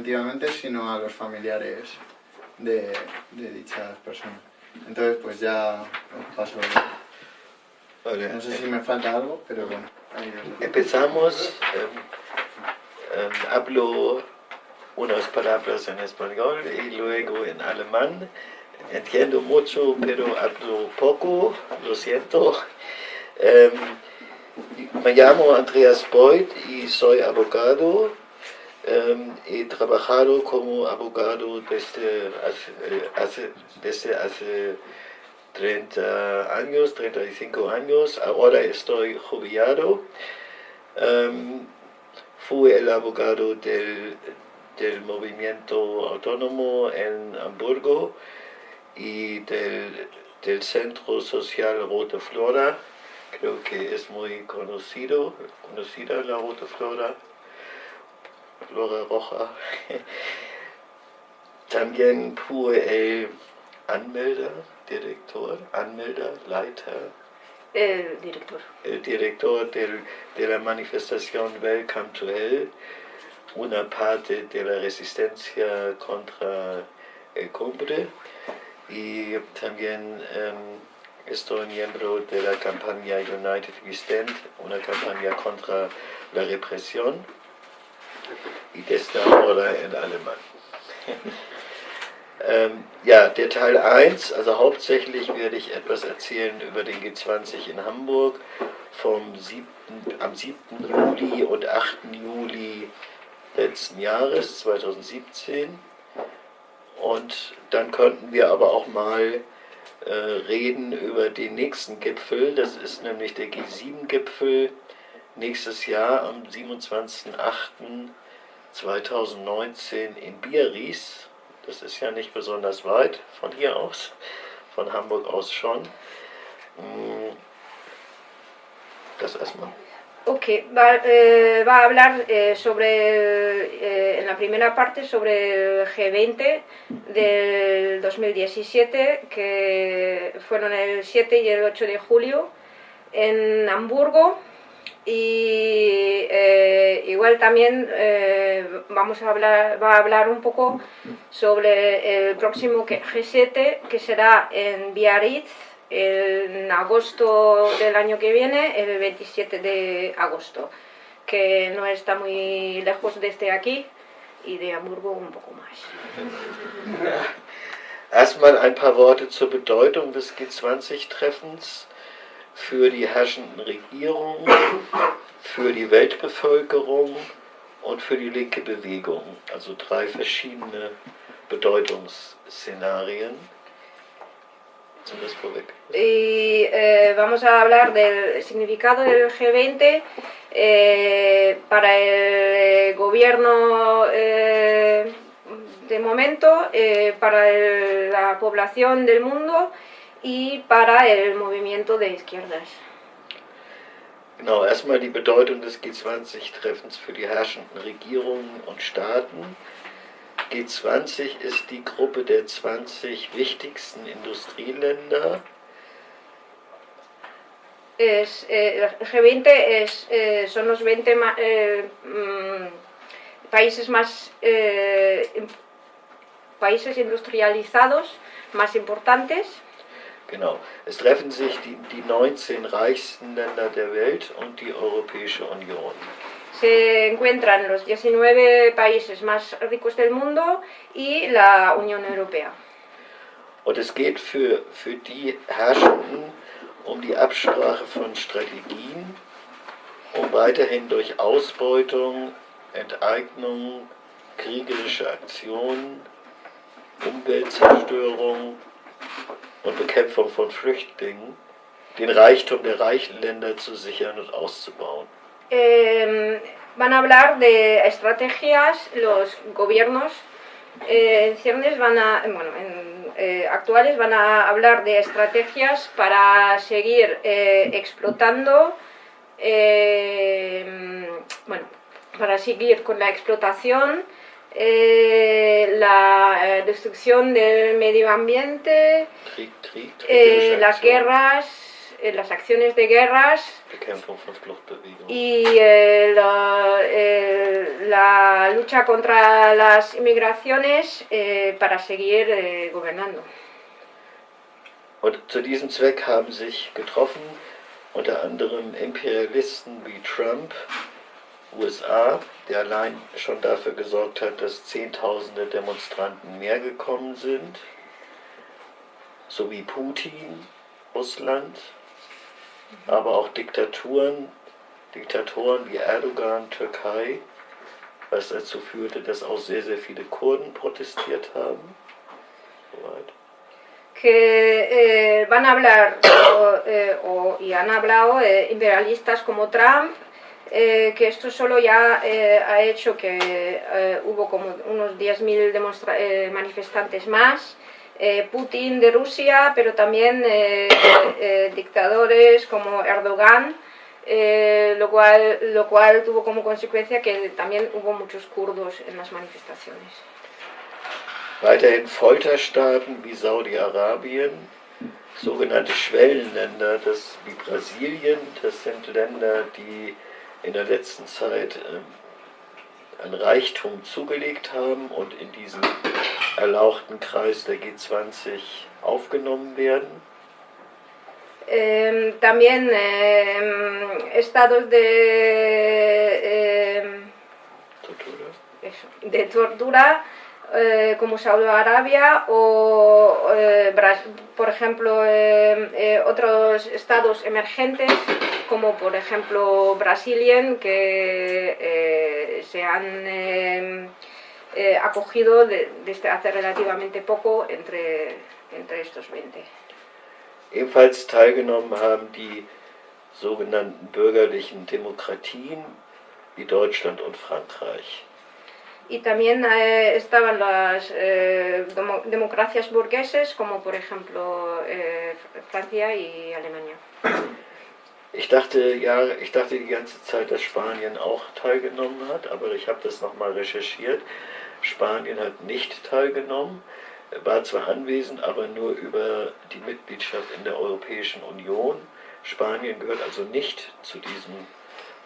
preventivamente, sino a los familiares de, de dichas personas. Entonces, pues ya os paso. No sé si me falta algo, pero bueno. Empezamos. Eh, eh, hablo unas palabras en español y luego en alemán. Entiendo mucho, pero hablo poco, lo siento. Eh, me llamo Andreas Beuth y soy abogado. He trabajado como abogado desde hace, desde hace 30 años, 35 años. Ahora estoy jubilado. fui el abogado del, del movimiento autónomo en Hamburgo y del, del Centro Social Rote Flora. Creo que es muy conocido, conocida la Rote Flora, Flora Roja. También fui el Anmelder, Director, Anmelder, Leiter. El director. El director del, de la manifestación Welcome to Hell una parte de la resistencia contra el cumbre y también um, estoy miembro de la campaña United We Stand, una campaña contra la represión y desde ahora en alemán. ähm, ja, der Teil 1, also hauptsächlich werde ich etwas erzählen über den G20 in Hamburg vom 7., am 7. Juli und 8. Juli letzten Jahres, 2017. Und dann könnten wir aber auch mal äh, reden über den nächsten Gipfel. Das ist nämlich der G7-Gipfel nächstes Jahr am 27.08.2019 in Biarritz. Das ist ja nicht besonders weit von hier aus, von Hamburg aus schon. Hm, das erstmal. Ok, va, eh, va a hablar eh, sobre, eh, en la primera parte, sobre el G20 del 2017, que fueron el 7 y el 8 de julio en Hamburgo. Y igual también vamos a hablar, va a hablar un poco sobre el próximo G7, que será en Biarritz, en agosto del año que viene, el 27 de agosto, que no está muy lejos desde aquí y de Hamburgo un poco más. Erstmal ein paar Worte zur Bedeutung des G20-Treffens für die herrschenden Regierungen, für die Weltbevölkerung und für die linke Bewegung. Also drei verschiedene Bedeutungsszenarien. Y eh, vamos a hablar del significado del G20 eh, para el eh, gobierno de momento, para la población del mundo y para el movimiento de izquierdas. Genau, erstmal die Bedeutung des G20-Treffens für die herrschenden Regierungen und Staaten. G20 ist die Gruppe der 20 wichtigsten Industrieländer. Es, eh, G20 es, eh, son los 20 ma, eh, mm, países más eh, países industrializados más importantes. Genau. Es treffen sich die, die 19 reichsten Länder der Welt und die Europäische Union. se encuentran los 19 países más ricos del mundo y la Unión Europea. Und es geht für, für die Herrschenden um die Absprache von Strategien, um weiterhin durch Ausbeutung, Enteignung, kriegerische Aktionen, Umweltzerstörung und Bekämpfung von Flüchtlingen den Reichtum der reichen Länder zu sichern und auszubauen. eh, van a hablar de estrategias, los gobiernos eh, en van a, bueno, en, eh, actuales van a hablar de estrategias para seguir eh, explotando, bueno, para seguir con la explotación, la destrucción del medio ambiente, las guerras, eh, las acciones de guerras y eh, la, eh, la lucha contra las inmigraciones eh, para seguir eh, gobernando. Und zu diesem Zweck haben sich getroffen unter anderem Imperialisten wie Trump, USA, der allein schon dafür gesorgt hat, dass Zehntausende Demonstranten mehr gekommen sind, sowie Putin, Russland, aber auch Diktaturen, Diktatoren wie Erdogan, Türkei, was dazu führte, dass auch sehr, sehr viele Kurden protestiert haben. Soweit. que eh, van a hablar o, eh, o- y han hablado eh, imperialistas como Trump, eh, que esto solo ya eh, ha hecho que eh, hubo como unos 10.000 demonstra- eh, manifestantes más, eh, Putin de Rusia, pero también eh, dictadores como Erdogan, lo, cual, lo cual tuvo como consecuencia que también hubo muchos kurdos en las manifestaciones. Weiterhin Folterstaaten wie Saudi-Arabien, sogenannte Schwellenländer, das wie Brasilien, das sind Länder, die in der letzten Zeit ähm, an Reichtum zugelegt haben und in diesen erlauchten Kreis der G20 aufgenommen werden. Eh, también eh, estados de, eh, Tortura. eso, de tortura eh, como Saudi Arabia o, eh, por ejemplo, eh, otros estados emergentes como por ejemplo Brasilien que eh, se han eh, eh, acogido de- desde hace relativamente poco entre, entre estos 20. Ebenfalls teilgenommen haben die sogenannten bürgerlichen Demokratien wie Deutschland und Frankreich. Y también eh, estaban las eh, demo- democracias burgueses, como por ejemplo eh, Francia y Alemania. Ich dachte ja, ich dachte die ganze Zeit, dass Spanien auch teilgenommen hat, aber ich habe das nochmal recherchiert. Spanien hat nicht teilgenommen, war zwar anwesend, aber nur über die Mitgliedschaft in der Europäischen Union. Spanien gehört also nicht zu diesem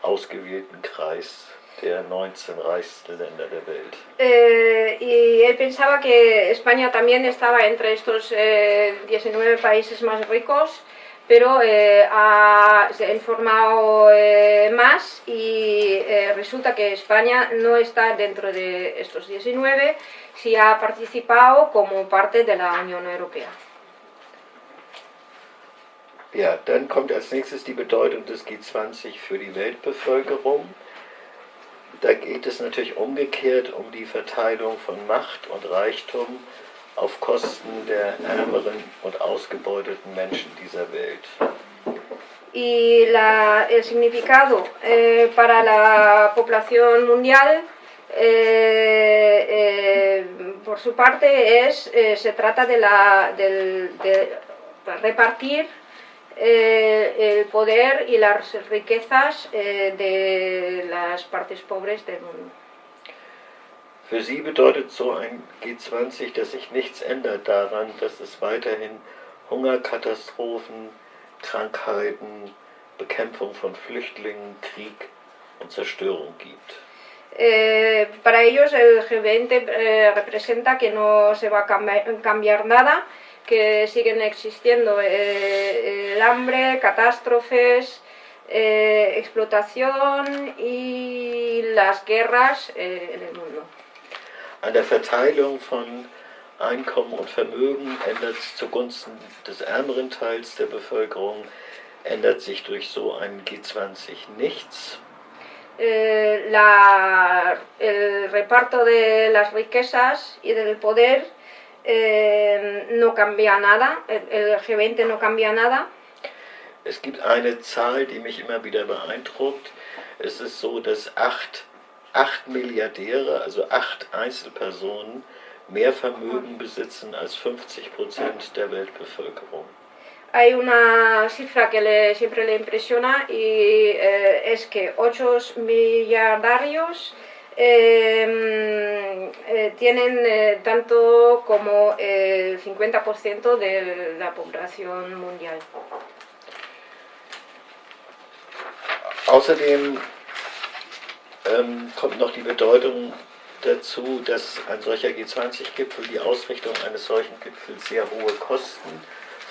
ausgewählten Kreis der 19 reichsten Länder der Welt. Eh, y pensaba que España también estaba entre estos eh, 19 países más ricos, pero eh, ha, se ha informado eh, más y eh, resulta que España no está dentro de estos 19, si ha participado como parte de la Unión Europea. Ja, dann kommt als nächstes die Bedeutung des G20 für die Weltbevölkerung. Da geht es natürlich umgekehrt um die Verteilung von Macht und Reichtum auf Kosten der ärmeren und ausgebeuteten Menschen dieser Welt. Y la- el significado eh, para la población mundial, eh, eh, por su parte, es, eh, se trata de, la, del- de repartir eh, el poder y las riquezas eh, de las partes pobres del mundo. Für sie bedeutet so ein G20, dass sich nichts ändert daran, dass es weiterhin Hungerkatastrophen, Krankheiten, Bekämpfung von Flüchtlingen, Krieg und Zerstörung gibt. Eh, para ellos el G20 eh, representa que no se va a cambi- cambiar nada, que siguen existiendo eh, el hambre, catástrofes, eh, explotación y las guerras eh, en el mundo. An der Verteilung von Einkommen und Vermögen ändert es zugunsten des ärmeren Teils der Bevölkerung, ändert sich durch so einen G20 nichts. Eh, la- el reparto de las riquezas y del poder eh, no cambia nada, el, el G20 no cambia nada. Es gibt eine Zahl, die mich immer wieder beeindruckt. Es ist so, dass acht, acht Milliardäre, also acht Einzelpersonen, mehr Vermögen besitzen als 50 Prozent der Weltbevölkerung. Hay una cifra que le- siempre le impresiona y eh, es que 8 milliardarios eh, eh, tienen eh, tanto como el 50% de la población mundial. außerdem ähm, kommt noch die Bedeutung dazu, dass ein solcher G20-Gipfel, die Ausrichtung eines solchen Gipfels sehr hohe Kosten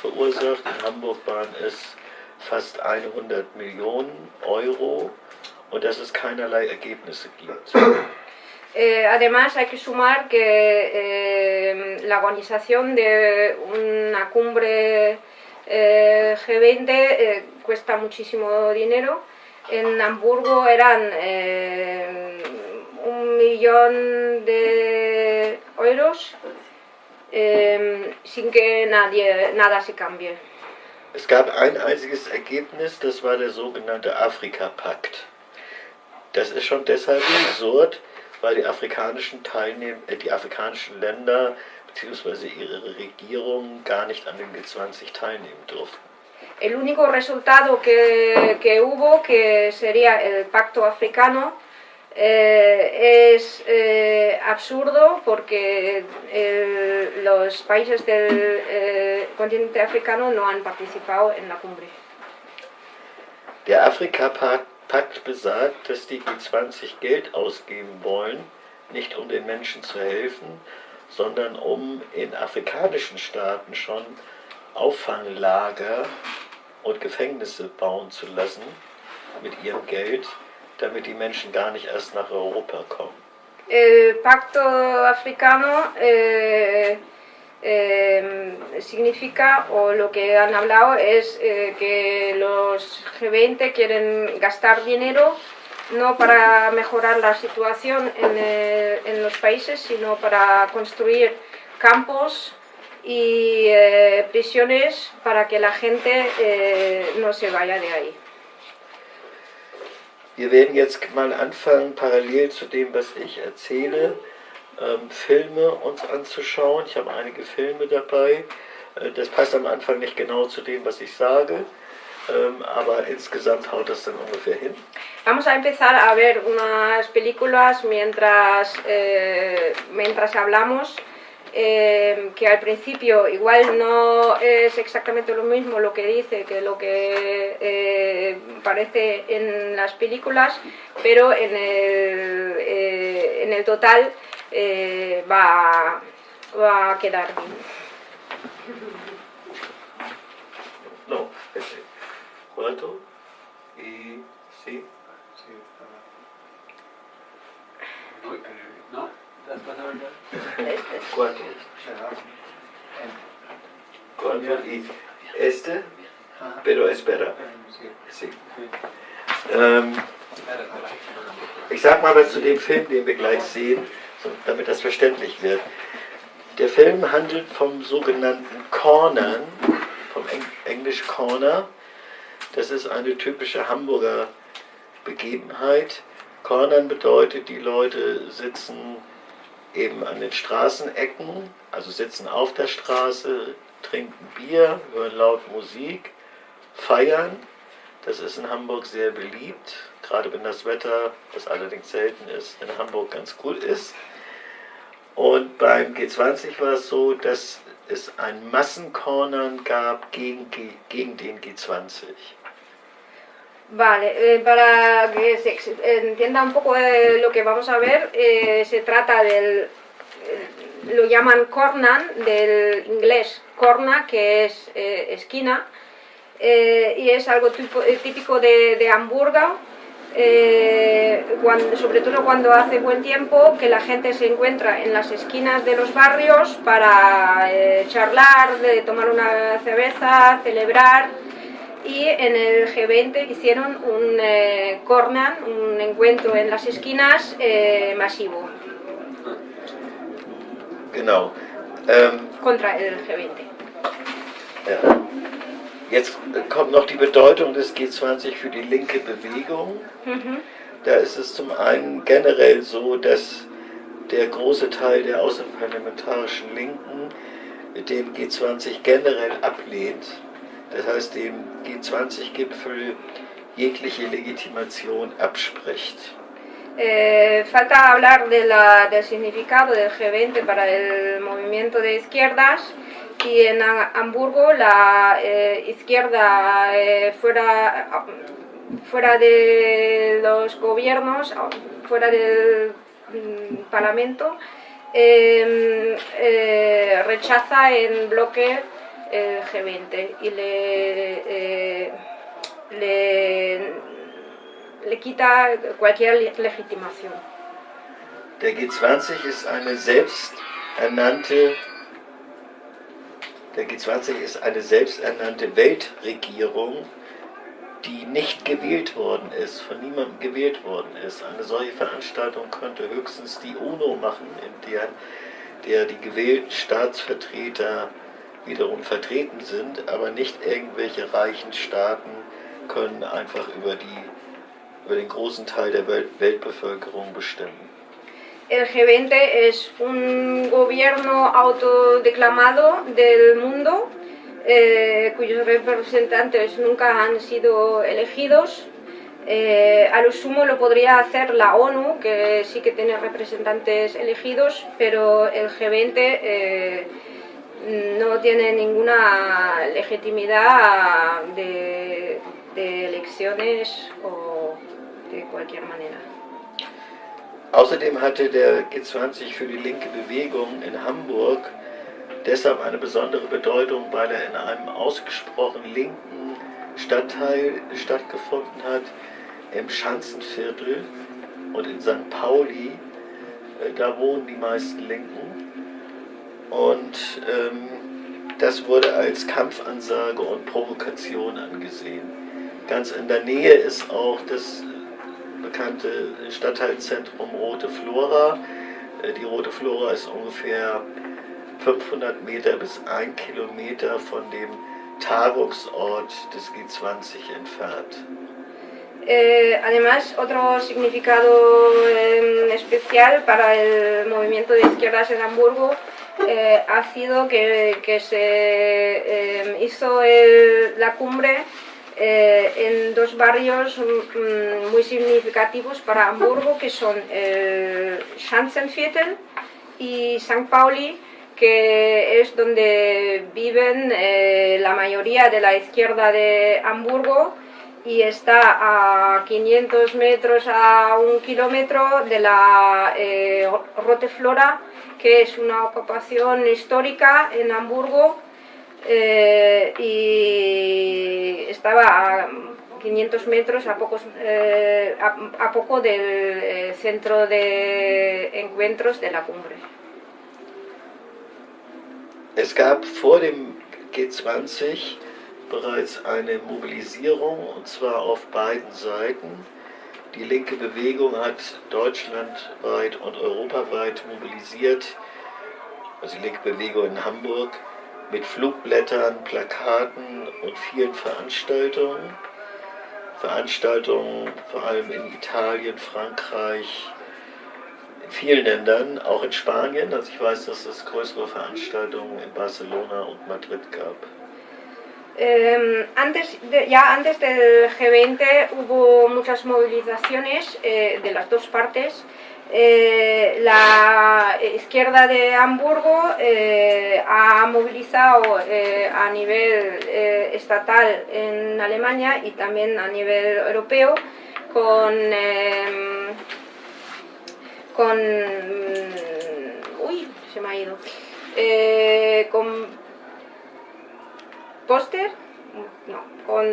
verursacht. In Hamburg waren es fast 100 Millionen Euro und dass es keinerlei Ergebnisse gibt. Eh, además, hay que sumar que eh, la organización de una cumbre eh, G20 eh, cuesta muchísimo dinero. En Hamburgo eran eh, un millón de euros eh, sin que nadie, nada se cambie. Es gab ein einziges Ergebnis, das war der sogenannte Afrika-Pakt. Das ist schon deshalb absurd, weil die afrikanischen, Teilnehm äh, die afrikanischen Länder bzw. ihre Regierungen gar nicht an dem G20 teilnehmen durften. El único resultado que, que hubo, que sería el pacto africano, eh, es eh, absurdo porque el- los países del eh, continente africano no han participado en la cumbre. Der Afrika-Pakt besagt, dass die G20 Geld ausgeben wollen, nicht um den Menschen zu helfen, sondern um in afrikanischen Staaten schon Auffanglager und Gefängnisse bauen zu lassen mit ihrem Geld, damit die Menschen gar nicht erst nach Europa kommen. El pacto africano eh, eh, significa, o lo que han hablado es eh, que los G20 quieren gastar dinero no para mejorar la situación en, eh, en los países, sino para construir campos y eh, prisiones para que la gente eh, no se vaya de ahí. Wir werden jetzt mal anfangen, parallel zu dem, was ich erzähle, ähm, Filme uns anzuschauen. Ich habe einige Filme dabei. Äh, das passt am Anfang nicht genau zu dem, was ich sage, ähm, aber insgesamt haut das dann ungefähr hin. Vamos a empezar a ver unas películas mientras, eh, mientras hablamos, eh, que al principio igual no es exactamente lo mismo lo que dice que lo que eh, parece en las películas, pero en el, eh, en el total eh, va, va a quedar bien. No, ese. Cuatro y sí. Sí, Cuatro y este, pero espera. Sí. Ähm, Ich sag mal was zu dem Film, den wir gleich sehen, damit das verständlich wird. Der Film handelt vom sogenannten Cornern, vom Eng Englisch Corner. Das ist eine typische Hamburger Begebenheit. Cornern bedeutet, die Leute sitzen eben an den Straßenecken, also sitzen auf der Straße, trinken Bier, hören laut Musik, feiern. Das ist in Hamburg sehr beliebt, gerade wenn das Wetter, was allerdings selten ist, in Hamburg ganz gut ist. Und beim G20 war es so, dass es ein Massencornern gab gegen, gegen den G20. Vale, eh, para que se entienda un poco eh, lo que vamos a ver, eh, se trata del, eh, lo llaman cornan, del inglés corna, que es eh, esquina, eh, y es algo tipo- típico de, de Hamburgo, cuando- sobre todo cuando hace buen tiempo, que la gente se encuentra en las esquinas de los barrios para charlar, de tomar una cerveza, celebrar. Y en el G20 hicieron un eh, cornan, un encuentro en las esquinas eh, masivo Genau. Ähm, contra el G20. Ja. Jetzt kommt noch die Bedeutung des G20 für die linke Bewegung. Ujú. Da ist es zum einen generell so, dass der große Teil der außerparlamentarischen Linken den G20 generell ablehnt. Das heißt, dem G20-Gipfel jegliche Legitimation abspricht. Eh, falta hablar de la- del significado del G20 para el movimiento de izquierdas y en Ha- Hamburgo la eh, izquierda eh, fuera, fuera de los gobiernos, fuera del mm, Parlamento, em, eh, rechaza en bloque el G20 y le, eh, le, le quita cualquier legitimación. Der G20 ist eine selbsternannte der G20 ist eine selbsternannte Weltregierung, die nicht gewählt worden ist, von niemandem gewählt worden ist. Eine solche Veranstaltung könnte höchstens die UNO machen, in der, der die gewählten Staatsvertreter wiederum vertreten sind, aber nicht irgendwelche reichen Staaten können einfach über, die, über den großen Teil der Welt, Weltbevölkerung bestimmen. El G20 es un gobierno autodeclamado del mundo eh, cuyos representantes nunca han sido elegidos. Eh, a lo sumo lo podría hacer la ONU, que sí que tiene representantes elegidos, pero el G20 eh, no tiene ninguna legitimidad de, de elecciones o de cualquier manera. Außerdem hatte der G20 für die linke Bewegung in Hamburg deshalb eine besondere Bedeutung, weil er in einem ausgesprochen linken Stadtteil stattgefunden hat, im Schanzenviertel und in St. Pauli. Äh, da wohnen die meisten Linken. Und ähm, das wurde als Kampfansage und Provokation angesehen. Ganz in der Nähe ist auch das bekannte Stadtteilzentrum Rote Flora. Äh, die Rote Flora ist ungefähr 500 Meter bis 1 Kilometer von dem Tagungsort des G20 entfernt. Eh, además, otro significado eh, especial para el movimiento de izquierdas en Hamburgo eh, ha sido que, se eh, hizo la cumbre eh, en dos barrios mm, muy significativos para Hamburgo, que son el Schanzenviertel y St. Pauli, que es donde viven eh, la mayoría de la izquierda de Hamburgo y está a 500 metros a un kilómetro de la eh, Roteflora, que es una ocupación histórica en Hamburgo eh, y estaba a 500 metros a, pocos, eh, a, poco del eh, centro de encuentros de la cumbre. Es gab vor dem G20 bereits eine Mobilisierung und zwar auf beiden Seiten. Die linke Bewegung hat deutschlandweit und europaweit mobilisiert, also die linke Bewegung in Hamburg, mit Flugblättern, Plakaten und vielen Veranstaltungen. Veranstaltungen vor allem in Italien, Frankreich, in vielen Ländern, auch in Spanien. Also ich weiß, dass es größere Veranstaltungen in Barcelona und Madrid gab. Eh, antes ya antes del G20 hubo muchas movilizaciones eh, de las dos partes. Eh, la izquierda de Hamburgo eh, ha movilizado a nivel estatal en Alemania y también a nivel europeo con, em, con uy, se me ha ido con póster no, con,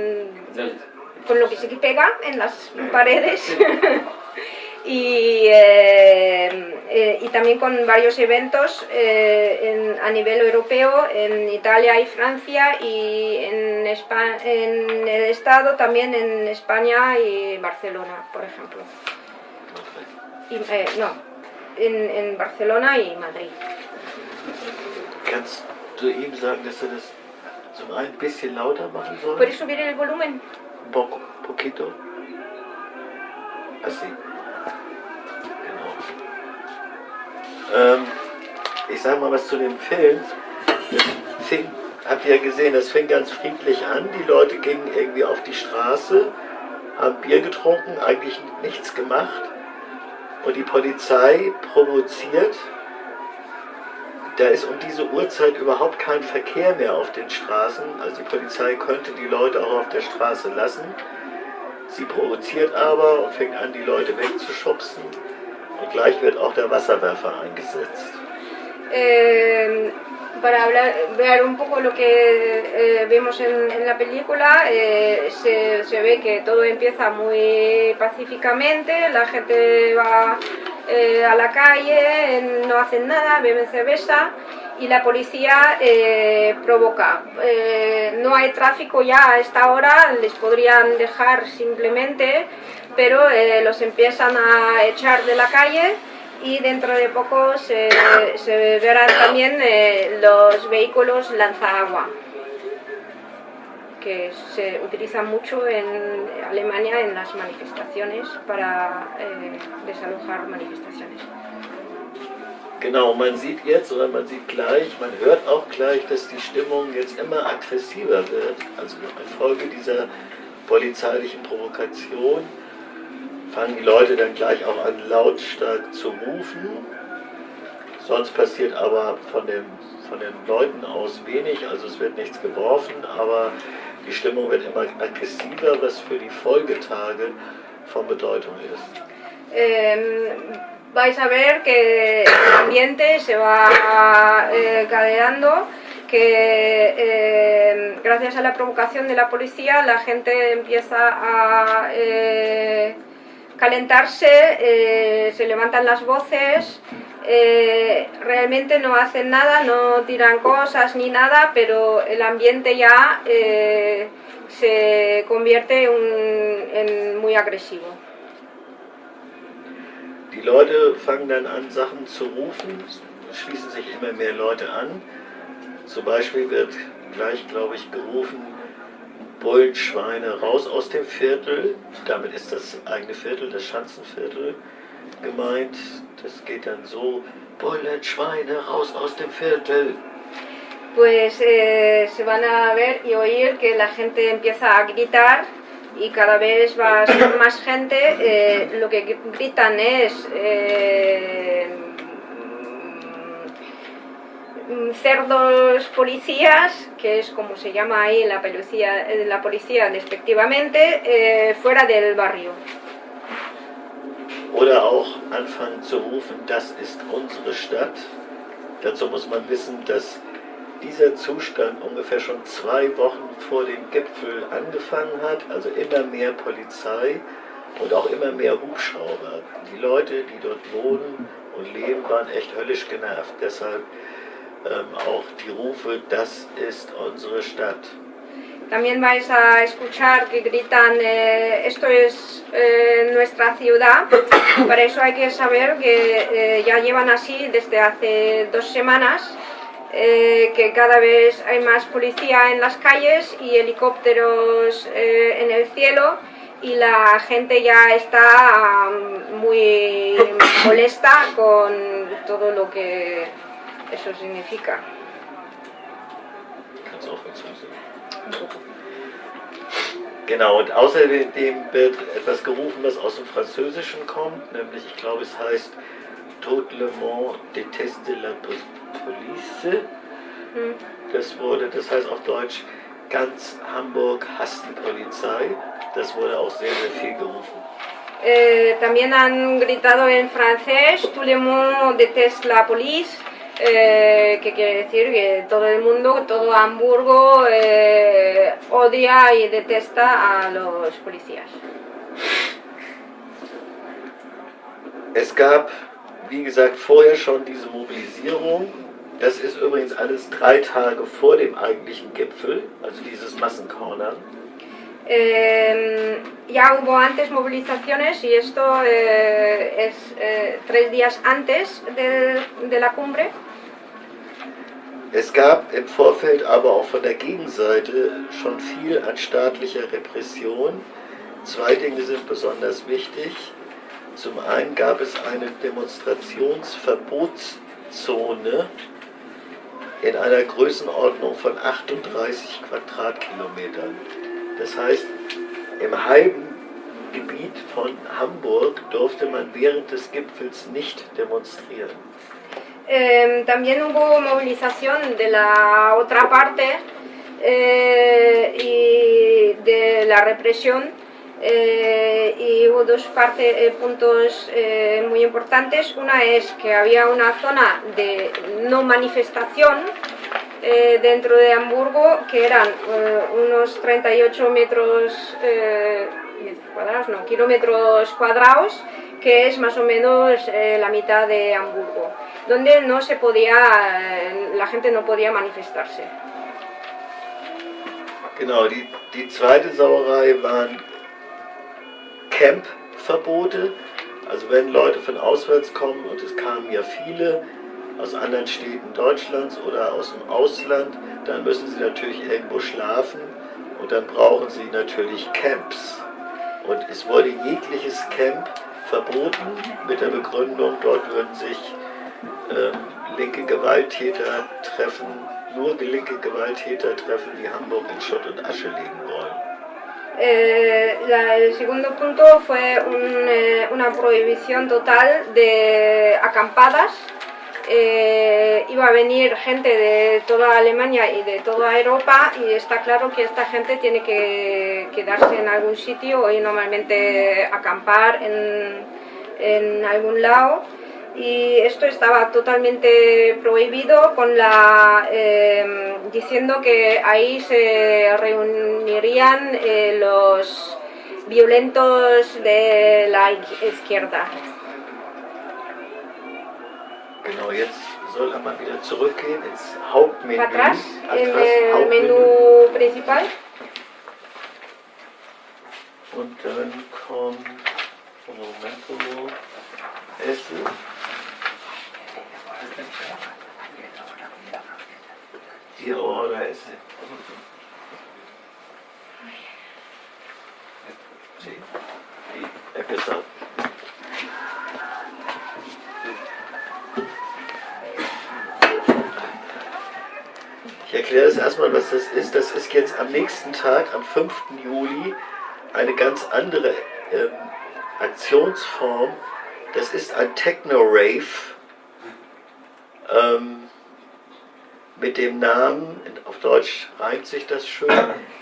con lo que se pega en las paredes y, eh, eh, y también con varios eventos eh, en, a nivel europeo en Italia y Francia y en, Espa en el Estado también en España y Barcelona, por ejemplo. No, en, en, Barcelona y Madrid. Ein bisschen lauter machen soll? ¿Puedes subir el volumen? Un poco, poquito. Así. Ähm, ich sage mal was zu dem Film. Das fing, habt ihr ja gesehen, das fing ganz friedlich an. Die Leute gingen irgendwie auf die Straße, haben Bier getrunken, eigentlich nichts gemacht. Und die Polizei provoziert. Da ist um diese Uhrzeit überhaupt kein Verkehr mehr auf den Straßen. Also die Polizei könnte die Leute auch auf der Straße lassen. Sie provoziert aber und fängt an, die Leute wegzuschubsen. Und gleich wird auch der Wasserwerfer eingesetzt. Eh, para hablar, ver un poco lo que eh, vemos en, en la película, eh, se, se ve que todo empieza muy pacíficamente, la gente va eh, a la calle, no hacen nada, beben cerveza y la policía eh, provoca. Eh, no hay tráfico ya a esta hora, les podrían dejar simplemente, pero los empiezan a echar de la calle y dentro de poco se, se verán también los vehículos lanzaagua que se utilizan mucho en Alemania en las manifestaciones para eh, desalojar manifestaciones. Genau, man sieht jetzt oder man sieht gleich, man hört auch gleich, dass die Stimmung jetzt immer aggressiver wird. Also infolge dieser polizeilichen Provokation fangen die Leute dann gleich auch an lautstark zu rufen. Sonst passiert aber von, dem, von den Leuten aus wenig, also es wird nichts geworfen, aber die Stimmung was für die Folgetage von Bedeutung. Eh, vais a ver que el ambiente se va eh, que eh, gracias a la provocación de la policía la gente empieza a eh, calentarse, eh, se levantan las voces, eh, realmente no hacen nada, no tiran cosas ni nada, pero el ambiente ya eh, se convierte un- en muy agresivo. Die Leute fangen dann an, Sachen zu rufen, schließen sich immer mehr Leute an. Zum Beispiel wird gleich, glaube ich, gerufen, Bullen, Schweine, raus aus dem Viertel. Damit ist das eigene Viertel, das Schanzenviertel gemeint. Das geht dann so, Schweine, raus aus dem Viertel. pues eh, se van a ver y oír que la gente empieza a gritar y cada vez va a ser más gente. eh, lo que gr- gritan es eh, mm, cerdos policías, que es como se llama ahí la policía, la policía despectivamente, fuera del barrio. Oder auch anfangen zu rufen, das ist unsere Stadt. Dazu muss man wissen, dass dieser Zustand ungefähr schon zwei Wochen vor dem Gipfel angefangen hat. Also immer mehr Polizei und auch immer mehr Hubschrauber. Die Leute, die dort wohnen und leben, waren echt höllisch genervt. Deshalb ähm, auch die Rufe, das ist unsere Stadt. También vais a escuchar que gritan eh, esto es eh, nuestra ciudad. Para eso hay que saber que eh, ya llevan así desde hace dos semanas, que cada vez hay más policía en las calles y helicópteros en el cielo y la gente ya está mm, muy molesta con todo lo que eso significa. Hinzufügen. Genau, und außerdem wird etwas gerufen, was aus dem Französischen kommt, nämlich, ich glaube, es heißt Tout le monde déteste la po- police. Mm. Das wurde, das heißt auf Deutsch, ganz Hamburg hasst die Polizei. Das wurde auch sehr, sehr viel gerufen. Eh, también han gritado en francés, tout le monde déteste la police, eh, que quiere decir que todo el mundo, todo Hamburgo eh, odia y detesta a los policías. Es gab, wie gesagt, vorher schon diese Mobilisierung. Das ist übrigens alles drei Tage vor dem eigentlichen Gipfel, also dieses Massenkornern. Eh, ya hubo antes movilizaciones y esto eh, es eh, tres días antes de, de la cumbre. Es gab im Vorfeld aber auch von der Gegenseite schon viel an staatlicher Repression. Zwei Dinge sind besonders wichtig. Zum einen gab es eine Demonstrationsverbotszone in einer Größenordnung von 38 Quadratkilometern. Das heißt, im halben Gebiet von Hamburg durfte man während des Gipfels nicht demonstrieren. Eh, también hubo movilización de la otra parte eh, y de la represión Eh, y hubo dos eh, puntos muy importantes. Una es que había una zona de no manifestación dentro de Hamburgo que eran unos 38 metros, metros cuadrados, no, kilómetros cuadrados, que es más o menos la mitad de Hamburgo, donde no se podía, eh, la gente no podía manifestarse. Genau, die, die zweite Sauerei waren Campverbote. Also wenn Leute von auswärts kommen, und es kamen ja viele aus anderen Städten Deutschlands oder aus dem Ausland, dann müssen sie natürlich irgendwo schlafen und dann brauchen sie natürlich Camps. Und es wurde jegliches Camp verboten mit der Begründung, dort würden sich ähm, linke Gewalttäter treffen, nur linke Gewalttäter treffen, die Hamburg in Schutt und Asche legen wollen. Eh, la- el segundo punto fue un, eh, una prohibición total de acampadas. Eh, iba a venir gente de toda Alemania y de toda Europa y está claro que esta gente tiene que quedarse en algún sitio y normalmente acampar en, en algún lado y esto estaba totalmente prohibido con la eh, diciendo que ahí se reunirían eh, los violentos de la izquierda. Genau, jetzt soll er mal wieder zurückgehen ins Hauptmenü. Para atrás, en el menú principal. Und dann kommt Momento Essen. Order Essen. Sí. Y empezar. Ich erkläre das erstmal, was das ist. Das ist jetzt am nächsten Tag, am 5. Juli, eine ganz andere ähm, Aktionsform. Das ist ein Techno-Rave ähm, mit dem Namen, auf Deutsch reimt sich das schön,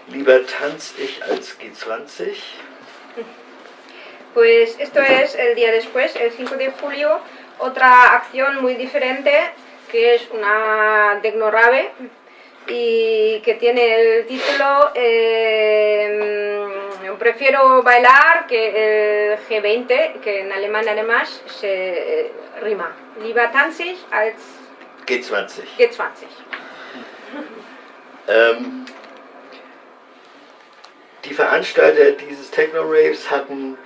lieber tanz ich als G20. Pues esto es el día después, el 5 de julio, otra acción muy diferente que es una Tecnorave y que tiene el título eh, Prefiero bailar que el G20, que en alemán además se rima. Lieber tanze ich als G20. G20. Ähm, die Veranstalter dieses Techno-Raves hatten,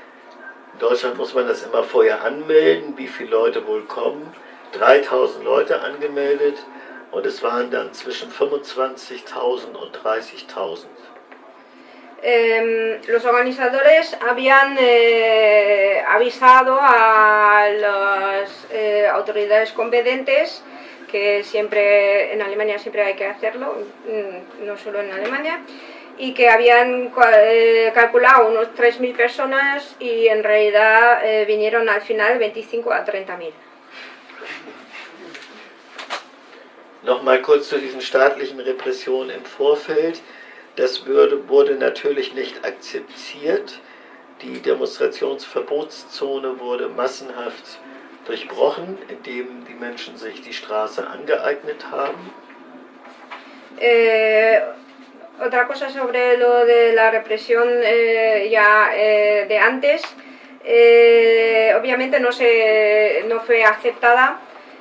in Deutschland muss man das immer vorher anmelden, wie viele Leute wohl kommen. 3000 Leute angemeldet und es waren dann zwischen 25.000 und 30.000. Eh, los organizadores habían eh, avisado a las eh, autoridades competentes que siempre en Alemania siempre hay que hacerlo, mm, no solo en Alemania, y que habían eh, calculado unos 3.000 personas y en realidad eh, vinieron al final 25 a 30.000. Nochmal kurz zu diesen staatlichen Repressionen im Vorfeld. Das würde, wurde natürlich nicht akzeptiert. Die Demonstrationsverbotszone wurde massenhaft durchbrochen, indem die Menschen sich die Straße angeeignet haben. Eh, otra cosa sobre lo de la represión eh, ya eh, de antes, eh, obviamente no, se, no fue aceptada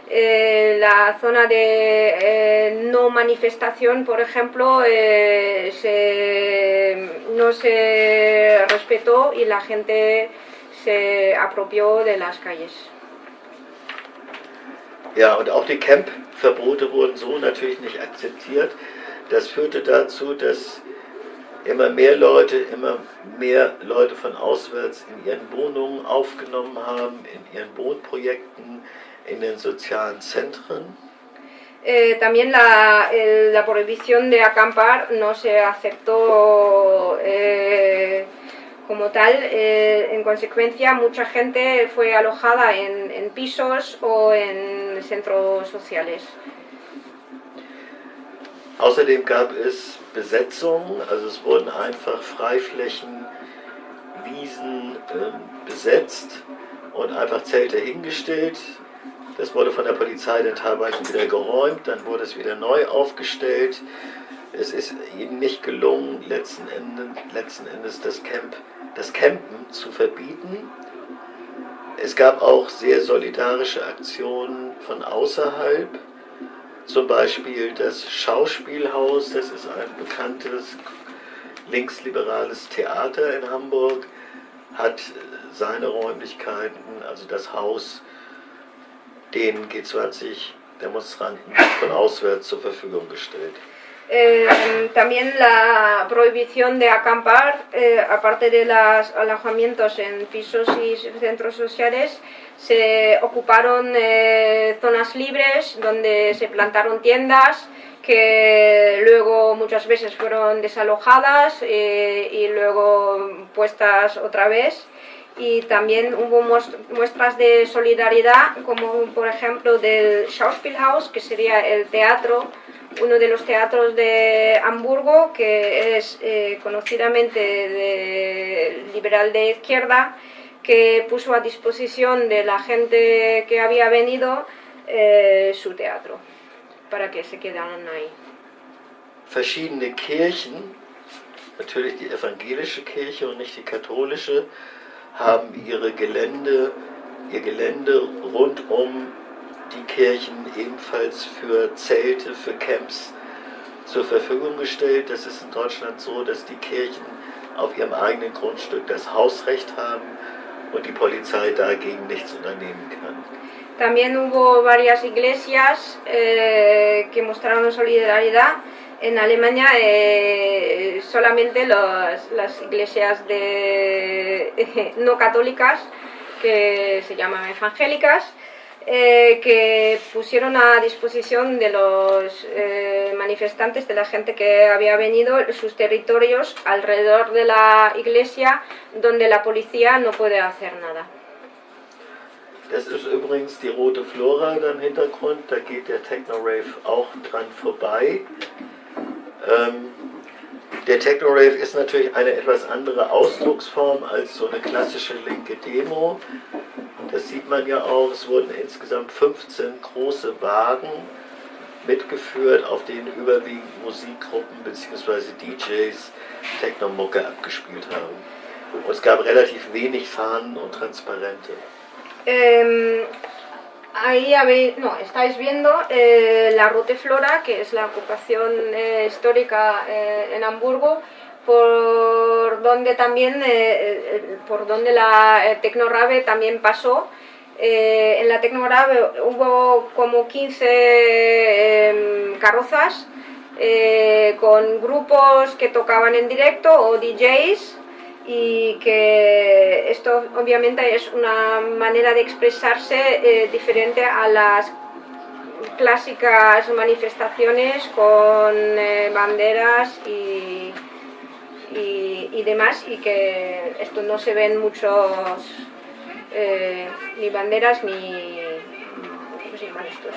eh, la zona de eh, no manifestación, por ejemplo, se- no se respetó y la gente se apropió de las calles. Ja, und auch die Campverbote wurden so natürlich nicht akzeptiert. Das führte dazu, dass immer mehr Leute, immer mehr Leute von auswärts in ihren Wohnungen aufgenommen haben, in ihren Wohnprojekten, in den sozialen Zentren. Eh, también la, el- la prohibición de acampar no se aceptó eh, como tal. Eh, en consecuencia, mucha gente fue alojada en, en pisos o en centros sociales. Außerdem gab es Besetzungen, also es wurden einfach Freiflächen Polizisten ähm, besetzt und einfach Zelte hingestellt. Das wurde von der Polizei dann teilweise wieder geräumt, dann wurde es wieder neu aufgestellt. Es ist ihnen nicht gelungen, letzten Endes, letzten Endes das, Camp, das Campen zu verbieten. Es gab auch sehr solidarische Aktionen von außerhalb. Zum Beispiel das Schauspielhaus, das ist ein bekanntes linksliberales Theater in Hamburg, hat seine Räumlichkeiten, also das Haus, den G20-Demonstranten von auswärts zur Verfügung gestellt. Eh, también la prohibición de acampar, eh, aparte de los alojamientos en pisos y centros sociales, se ocuparon eh, zonas libres donde se plantaron tiendas que luego muchas veces fueron desalojadas eh, y luego puestas otra vez. Y también hubo muestras de solidaridad como por ejemplo del Schauspielhaus que sería el teatro uno de los teatros de Hamburgo, que es eh, conocidamente de, liberal de izquierda, que puso a disposición de la gente que había venido eh, su teatro, para que se quedaran ahí. Verschiedene Kirchen, natürlich die evangelische Kirche und nicht die katholische, haben ihre Gelände, ihr Gelände rund um die Kirchen ebenfalls für Zelte, für Camps zur Verfügung gestellt. Das ist in Deutschland so, dass die Kirchen auf ihrem eigenen Grundstück das Hausrecht haben und die Polizei dagegen nichts unternehmen kann. También hubo varias iglesias eh, que mostraron solidaridad. En Alemania eh, solamente los, las iglesias de, no católicas, que se llaman evangélicas, eh, que pusieron a disposición de los eh, manifestantes, de la gente que había venido, sus territorios alrededor de la iglesia, donde la policía no puede hacer nada. Das ist übrigens die rote Flora da im Hintergrund, da geht der Techno-Rave auch dran vorbei. Ähm, der Techno-Rave ist natürlich eine etwas andere Ausdrucksform als so eine klassische linke Demo. Das sieht man ja auch, es wurden insgesamt 15 große Wagen mitgeführt, auf denen überwiegend Musikgruppen bzw. DJs Technomucke abgespielt haben. Und es gab relativ wenig Fahnen und Transparente. Ähm, ahí habéis, no, estáis viendo eh, la Rote Flora, que es la ocupación eh, histórica eh, en Hamburgo, por donde también, eh, por donde la Tecnorave también pasó. en la Tecnorave hubo como 15 em, carrozas con grupos que tocaban en directo o DJs y que esto obviamente es una manera de expresarse diferente a las clásicas manifestaciones con banderas y y, demás y que esto no se ven muchos eh, ni banderas ni ¿cómo se llaman estos?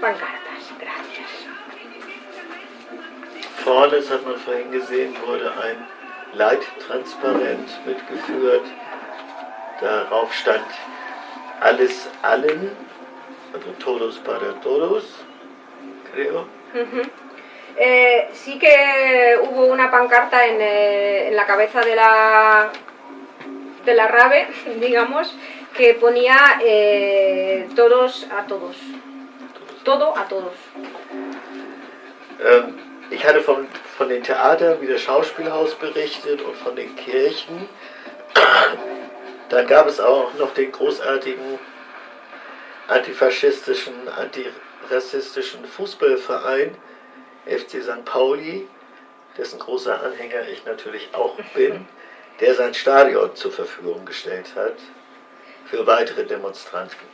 Pancartas, gracias. Leittransparent mitgeführt. Darauf stand alles allen, also todos para todos, creo. Eh, sí que hubo una pancarta en, eh, en, la cabeza de la, de la rave, digamos, que ponía eh, todos a todos. Todo a todos. Ähm, ich hatte von, von den Theatern wie das Schauspielhaus berichtet und von den Kirchen. Dann gab es auch noch den großartigen antifaschistischen, antirassistischen Fußballverein, FC St. Pauli, dessen großer Anhänger ich natürlich auch bin, der sein Stadion zur Verfügung gestellt hat für weitere Demonstranten.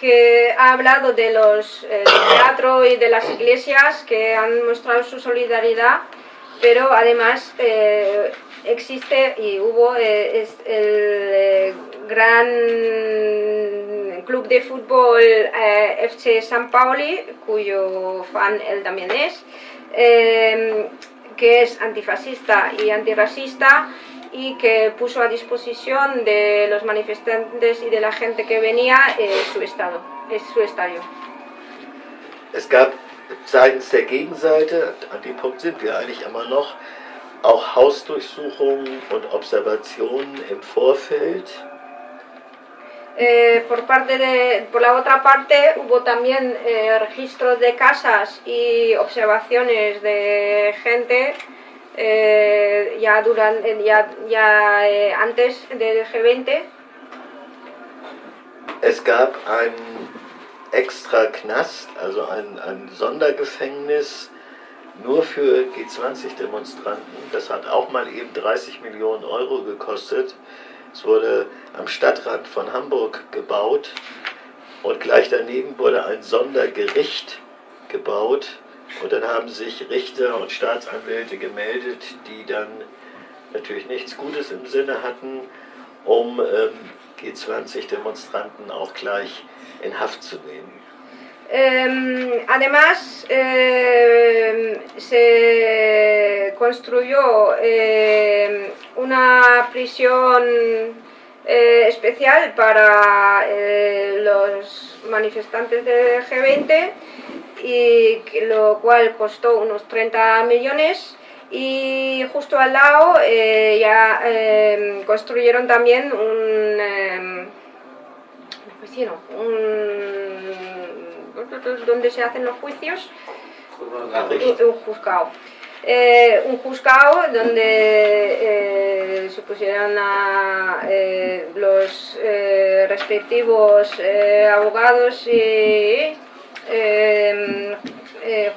Que ha hablado de los eh, teatro y de las iglesias que han mostrado su solidaridad, pero además eh, existe y hubo eh, el eh, gran club de fútbol FC San Pauli, cuyo fan él también es, que es antifascista y antirracista y que puso a disposición de los manifestantes y de la gente que venía eh, su estado, es su estadio. Es gab seitens der Gegenseite, an dem Punkt sind wir eigentlich immer noch, auch Hausdurchsuchungen und Observationen im Vorfeld. Eh, por, parte de, por la otra parte hubo también eh, registros de casas y observaciones de gente eh, ya, durante, ya, ya eh, antes del G20. Es gab einen extra Knast, also ein, ein Sondergefängnis nur für G20-Demonstranten. Das hat auch mal eben 30 Millionen Euro gekostet. Es wurde am Stadtrand von Hamburg gebaut und gleich daneben wurde ein Sondergericht gebaut. Und dann haben sich Richter und Staatsanwälte gemeldet, die dann natürlich nichts Gutes im Sinne hatten, um ähm, G20-Demonstranten auch gleich in Haft zu nehmen. Eh, además, eh, se construyó eh, una prisión eh, especial para eh, los manifestantes del G20, y lo cual costó unos 30 millones. Y justo al lado eh, ya eh, construyeron también un, eh, un donde se hacen los juicios un, un juzgado. Eh, un juzgado donde eh, se pusieron a eh, los eh, respectivos eh, abogados y eh, eh,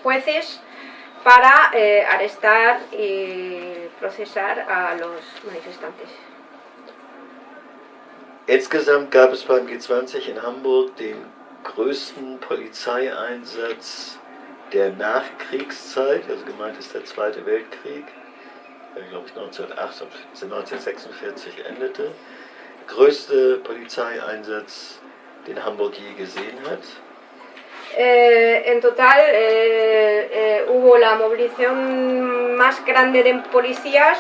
jueces para eh, arrestar y procesar a los manifestantes. Insgesamt gab es beim G20 in Hamburg den größten Polizeieinsatz der Nachkriegszeit, also gemeint ist der Zweite Weltkrieg, der glaube ich 1948, 1946 endete. Größte Polizeieinsatz, den Hamburg je gesehen hat. Eh, en total eh, eh, hubo la movilización más grande de policías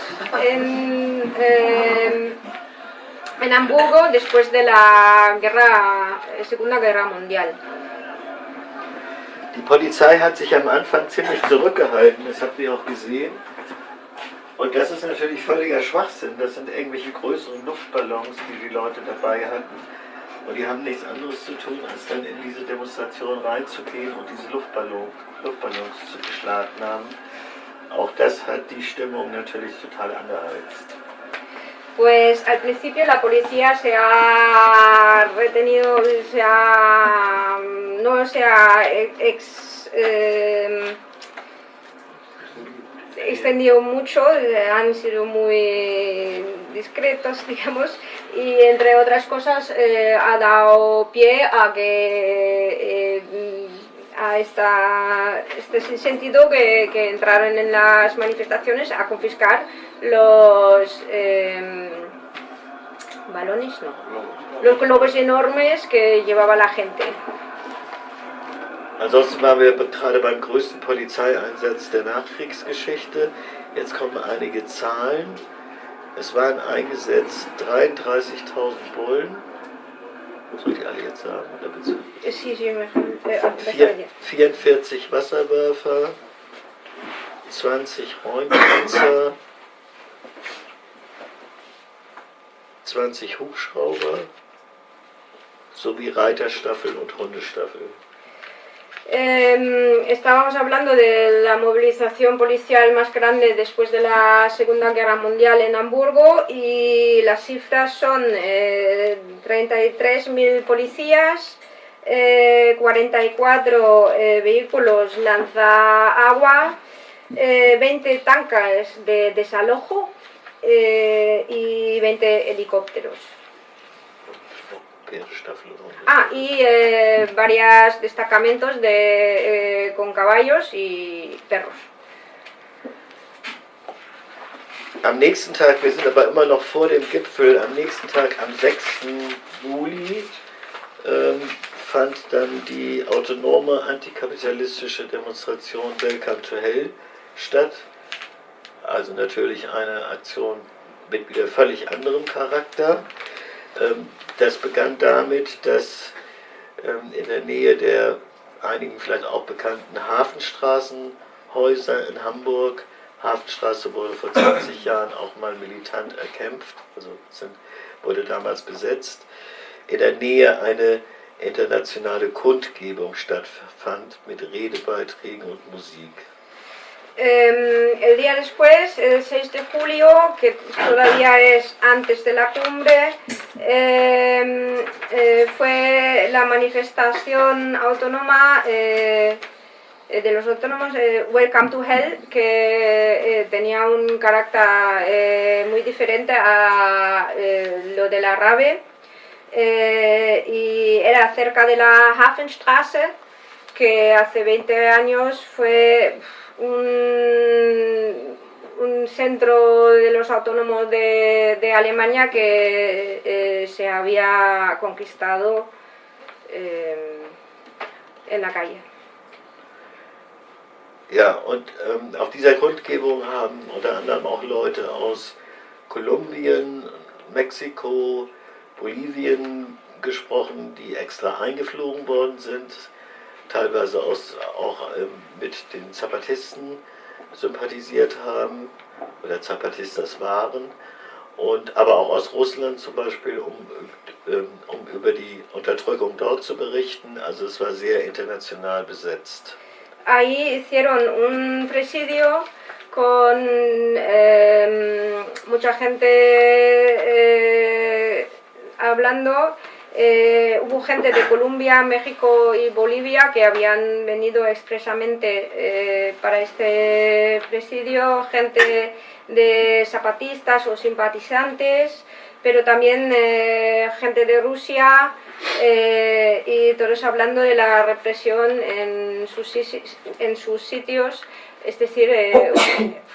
en, eh, en Hamburgo después de la guerra, eh, Segunda Guerra Mundial. Die Polizei hat sich am Anfang ziemlich zurückgehalten, das habt ihr auch gesehen. Und das ist natürlich völliger Schwachsinn. Das sind irgendwelche größeren Luftballons, die die Leute dabei hatten. Und die haben nichts anderes zu tun, als dann in diese Demonstration reinzugehen und diese Luftballon, Luftballons zu beschlagnahmen. Auch das hat die Stimmung natürlich total angeheizt. Pues al principio la policía se ha retenido, se ha, no se ha ex- eh, extendido mucho, eh, han sido muy discretos, digamos, y entre otras cosas eh, ha dado pie a que eh, a esta, este sentido que, que entraron en las manifestaciones a confiscar los eh, balones, no, los globos enormes que llevaba la gente. Ansonsten waren wir gerade beim größten Polizeieinsatz der Nachkriegsgeschichte. Jetzt kommen einige Zahlen. Es waren eingesetzt 33.000 Bullen. Soll ich alle jetzt sagen? Oder bitte? Sí, sí, mejor. eh, Vier, besser ya. 44 Wasserwerfer, 20 Räumpanzer, 20 Hubschrauber sowie Reiterstaffel und Hundestaffel. Eh, estábamos hablando de la movilización policial más grande después de la Segunda Guerra Mundial en Hamburgo y las cifras son eh, 33.000 policías, eh, 44 eh, vehículos lanza-agua, eh, 20 tanques de desalojo eh, y 20 helicópteros. Ah, y eh, varios destacamentos de, eh, con caballos y perros. Am nächsten Tag, wir sind aber immer noch vor dem Gipfel, am nächsten Tag, am 6. Juli, ähm, fand dann die autonome antikapitalistische Demonstration Welcome to Hell statt. Also natürlich eine Aktion mit wieder völlig anderem Charakter. Ähm, das begann damit, dass ähm, in der Nähe der einigen vielleicht auch bekannten Hafenstraßenhäuser in Hamburg, Hafenstraße wurde vor 20 Jahren auch mal militant erkämpft, also wurde damals besetzt, in der Nähe eine internationale Kundgebung stattfand mit Redebeiträgen und Musik. Eh, el día después, el 6 de julio, que todavía es antes de la cumbre, eh, eh, fue la manifestación autónoma eh, de los autónomos eh, Welcome to Hell, que tenía un carácter muy diferente a lo de la RABE y era cerca de la Hafenstraße, que hace 20 años fue un, un centro de los autónomos de, de Alemania que eh, se había conquistado eh, en la calle. Ja, und ähm, auf dieser Kundgebung haben unter anderem auch Leute aus Kolumbien, Mexiko, Bolivien gesprochen, die extra eingeflogen worden sind, teilweise aus, auch ähm, mit den Zapatisten sympathisiert haben oder Zapatistas waren, und, aber auch aus Russland zum Beispiel, um, ähm, um über die Unterdrückung dort zu berichten. Also es war sehr international besetzt. ahí hicieron un presidio con eh, mucha gente eh, hablando. Eh, hubo gente de Colombia, México y Bolivia que habían venido expresamente eh, para este presidio, gente de zapatistas o simpatizantes, pero también eh, gente de Rusia, eh, y todos hablando de la represión en sus, en sus sitios, es decir, eh,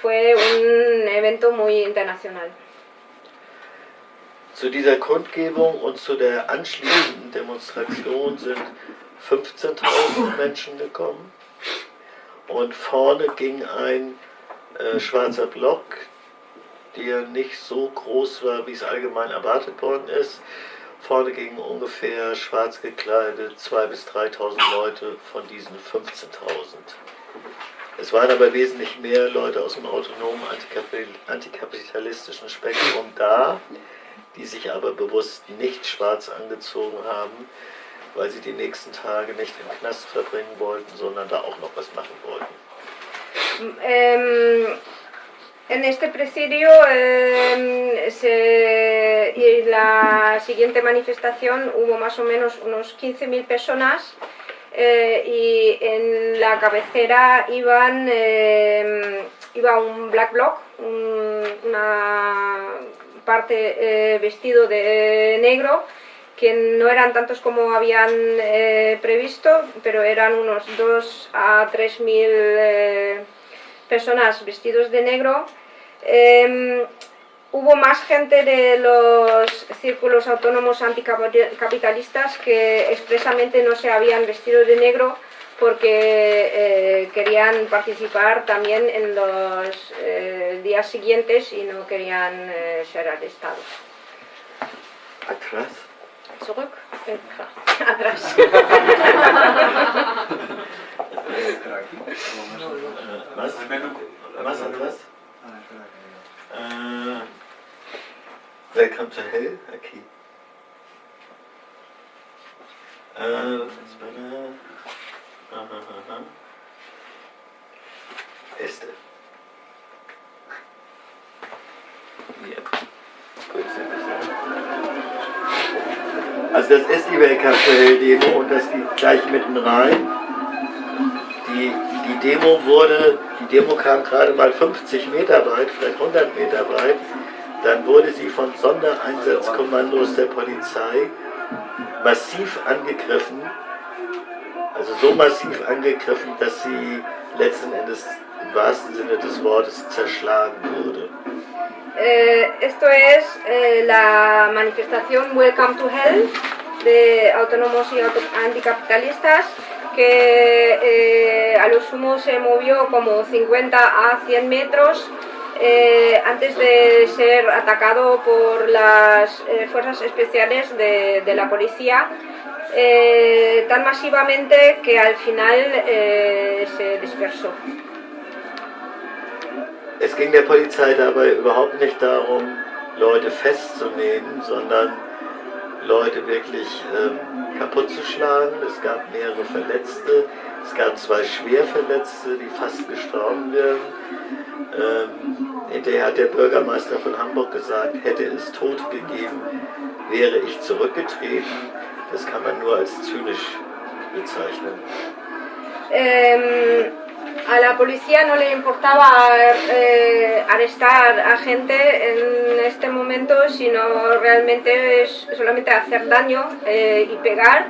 fue un evento muy internacional. Zu dieser Kundgebung und zu der anschließenden Demonstration sind 15.000 Menschen gekommen. Und vorne ging ein äh, schwarzer Block, der nicht so groß war, wie es allgemein erwartet worden ist. Vorne gingen ungefähr schwarz gekleidet 2.000 bis 3.000 Leute von diesen 15.000. Es waren aber wesentlich mehr Leute aus dem autonomen antikapi- antikapitalistischen Spektrum da, die sich aber bewusst nicht schwarz angezogen haben, weil sie die nächsten Tage nicht im Knast verbringen wollten, sondern da auch noch was machen wollten. Em, en este presidio em, se- y la siguiente manifestación hubo más o menos unos 15.000 personas eh, y en la cabecera iban, em, iba un black block, un- una parte eh, vestido de negro que no eran tantos como habían eh, previsto, pero eran unos 2 a 3 mil eh, personas vestidos de negro. Eh, hubo más gente de los círculos autónomos anticapitalistas que expresamente no se habían vestido de negro porque eh, querían participar también en los eh, días siguientes y no querían eh, ser arrestados. Atrás? Zurück. Eh, atrás. Aquí. Menú. Was atrás? Welcome to Hell? Okay. Äh, espera. Aha, aha. Este. Ja. Gut, sehr gut. Also das ist die Welcome to Hell Demo und das geht gleich mitten rein. Die, die Demo wurde, die Demo kam gerade mal 50 Meter weit, vielleicht 100 Meter weit. Dann wurde sie von Sondereinsatzkommandos der Polizei massiv angegriffen. Also so massiv angegriffen, dass sie letzten Endes im wahrsten Sinne des Wortes zerschlagen wurde. Eh, esto es eh, la manifestación Welcome to Hell de autónomos y auto- anticapitalistas que eh, a lo sumo se movió como 50 a 100 metros eh, antes de ser atacado por las eh, fuerzas especiales de, de la policía, eh, tan masivamente que al final eh, se dispersó. Es ging der Polizei dabei überhaupt nicht darum, Leute festzunehmen, sondern Leute wirklich ähm, kaputt zu schlagen. Es gab mehrere Verletzte, es gab zwei Schwerverletzte, die fast gestorben wären. Ähm, hinterher hat der Bürgermeister von Hamburg gesagt, hätte es Tod gegeben, wäre ich zurückgetreten. Das kann man nur als zynisch bezeichnen. Eh, a la policía no le importaba eh, arrestar a gente en este momento, sino realmente es solamente hacer daño eh, y pegar.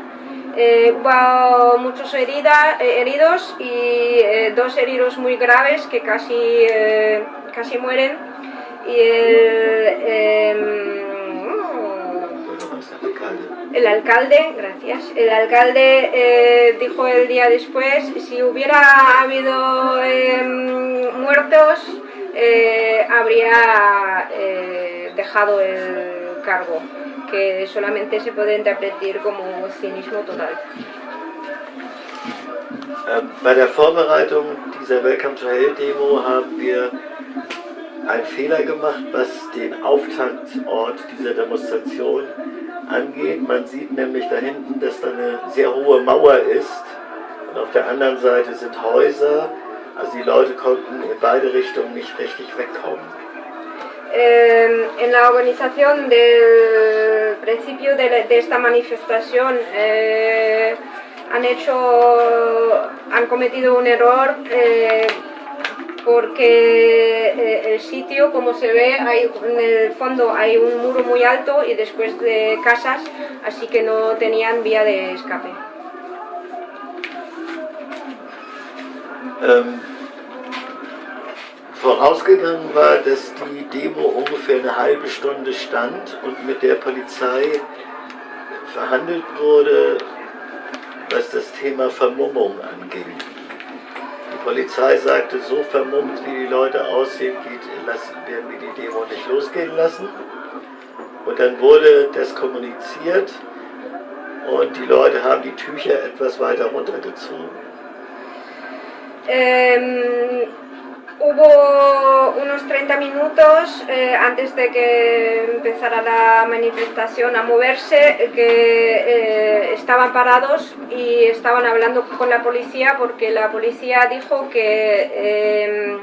Eh, hubo muchos herida- eh, heridos y eh, dos heridos muy graves que casi, casi mueren. Y el, em. El alcalde, gracias, el alcalde eh, dijo el día después, si hubiera habido em, muertos, eh, habría eh, dejado el cargo, que solamente se puede interpretar como cinismo total. Ähm, Bei der Vorbereitung dieser Welcome to Hell Demo haben wir einen Fehler gemacht, was den Auftaktort dieser Demonstration angeht. Man sieht nämlich da hinten, dass da eine sehr hohe Mauer ist und auf der anderen Seite sind Häuser. Also die Leute konnten in beide Richtungen nicht richtig wegkommen. Eh, en la organización del principio de, la- de esta manifestación eh, han hecho, han cometido un error eh, porque eh, el sitio, como se ve, hay, en el fondo hay un muro muy alto y después de casas, así que no tenían vía de escape. Ähm, vorausgegangen war, dass die Demo ungefähr eine halbe Stunde stand und mit der Polizei verhandelt wurde, was das Thema Vermummung anging. Polizei sagte, so vermummt wie die Leute aussehen, geht, lassen, werden wir die Demo nicht losgehen lassen. Und dann wurde das kommuniziert und die Leute haben die Tücher etwas weiter runtergezogen. Eh, hubo unos 30 minutos eh, antes de que empezara la manifestación a moverse que eh, estaban parados y estaban hablando con la policía porque la policía dijo que, eh,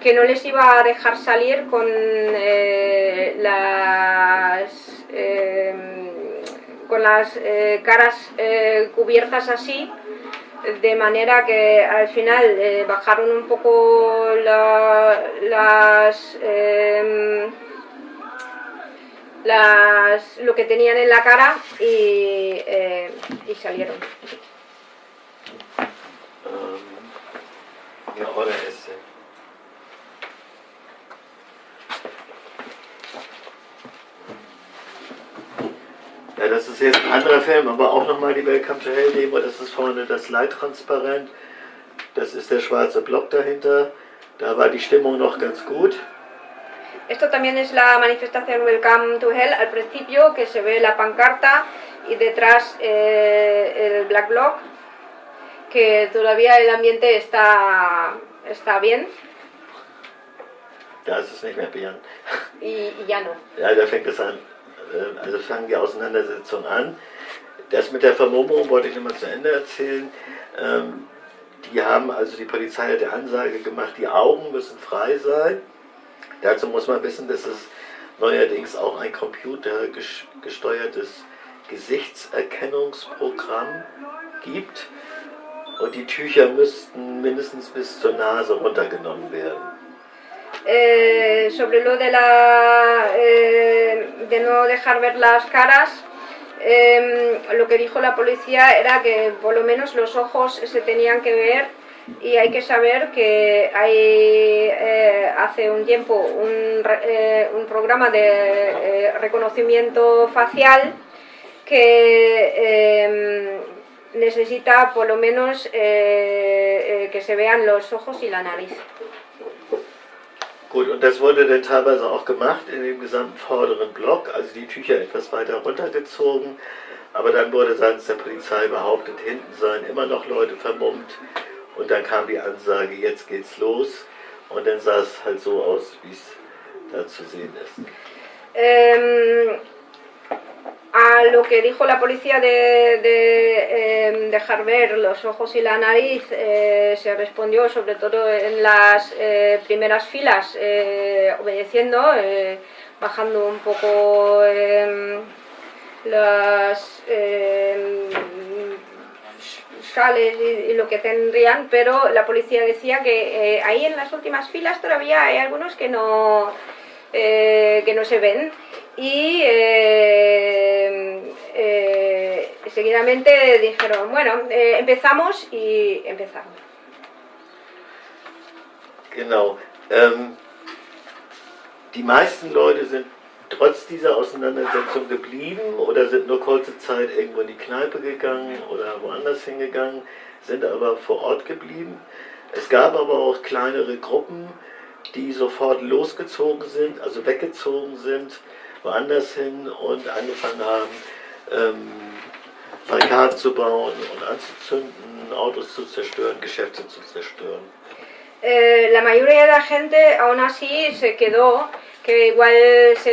que no les iba a dejar salir con eh, las, eh, con las caras cubiertas así de manera que al final eh, bajaron un poco la- las, em, las lo que tenían en la cara y, eh, y salieron. Oder ist Ja, das ist jetzt ein anderer Film, aber auch nochmal die Welcome to Hell Demo. Das ist vorne das Leittransparent. Das ist der schwarze Block dahinter. Da war die Stimmung noch ganz gut. Esto también es la manifestación Welcome to Hell al principio, que se ve la pancarta y detrás eh, el Black Block, que todavía el ambiente está, está bien Da ist es nicht mehr Björn. y, y ya no. Ja, da fängt es an. Äh, Also fangen die Auseinandersetzungen an. Das mit der Vermummung wollte ich nochmal zu Ende erzählen. Ähm, Die haben, also die Polizei hat die Ansage gemacht, die Augen müssen frei sein. Dazu muss man wissen, dass es neuerdings auch ein computergesteuertes Gesichtserkennungsprogramm gibt. Und die Tücher müssten mindestens bis zur Nase runtergenommen werden. Eh, sobre lo de la eh, de no dejar ver las caras eh, lo que dijo la policía era que por lo menos los ojos se tenían que ver y hay que saber que hay eh, hace un tiempo un, un programa de reconocimiento facial que eh, necesita por lo menos que se vean los ojos y la nariz. Gut, und das wurde dann teilweise auch gemacht in dem gesamten vorderen Block, also die Tücher etwas weiter runtergezogen. Aber dann wurde seitens der Polizei behauptet, hinten seien immer noch Leute vermummt. Und dann kam die Ansage, jetzt geht's los. Und dann sah es halt so aus, wie es da zu sehen ist. Eh, lo que dijo la policía de, de em, dejar ver los ojos y la nariz, eh, se respondió sobre todo en las eh, primeras filas, eh, obedeciendo, bajando un poco em, las em, sales y, lo que tendrían, pero la policía decía que ahí en las últimas filas todavía hay algunos que no, que no se ven. Y eh, seguidamente dijeron, bueno, eh, empezamos y empezaron. Genau. Ähm, die meisten Leute sind trotz dieser Auseinandersetzung geblieben oder sind nur kurze Zeit irgendwo in die Kneipe gegangen oder woanders hingegangen, sind aber vor Ort geblieben. Es gab aber auch kleinere Gruppen, die sofort losgezogen sind, also weggezogen sind, woanders hin und angefangen haben, ähm, Barrikaden zu bauen und anzuzünden, Autos zu zerstören, Geschäfte zu zerstören. Eh, la mayoría de la gente aún así se quedó, que igual se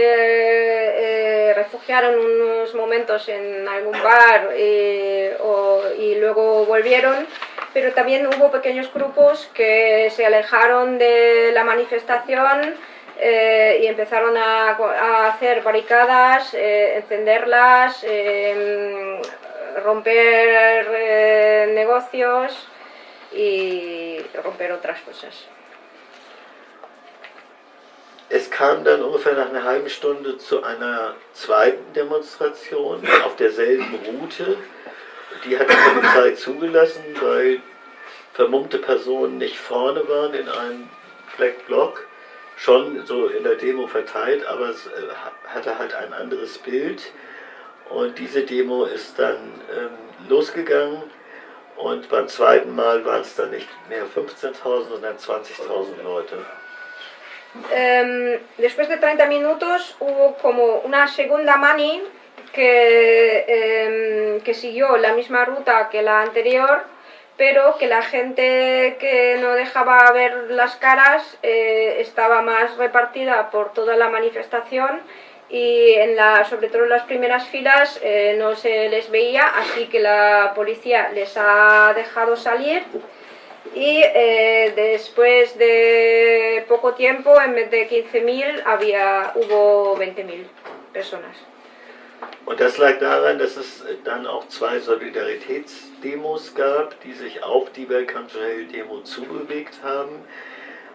eh, refugiaron unos momentos en algún bar eh, o- y luego volvieron, pero también hubo pequeños grupos que se alejaron de la manifestación eh, y empezaron a, a hacer barricadas, eh, encenderlas, eh, romper eh, negocios y romper otras cosas. Es kam dann ungefähr nach einer halben Stunde zu einer zweiten Demonstration auf derselben Route. Die hat die Polizei zugelassen, weil vermummte Personen nicht vorne waren in einem Black Block, schon so in der Demo verteilt, aber es äh, hatte halt ein anderes Bild. Und diese Demo ist dann ähm, losgegangen und beim zweiten Mal waren es dann nicht mehr 15.000, sondern 20.000 Leute. Em, después de 30 minutos hubo como una segunda mani que, em, que siguió la misma ruta que la anterior, pero que la gente que no dejaba ver las caras eh, estaba más repartida por toda la manifestación y en la, sobre todo en las primeras filas eh, no se les veía, así que la policía les ha dejado salir y eh, después de poco tiempo, en vez de 15.000, había, hubo 20.000 personas. Und das lag daran, dass es dann auch zwei Solidaritätsdemos gab, die sich auf die Welcome to Hell Demo zubewegt haben.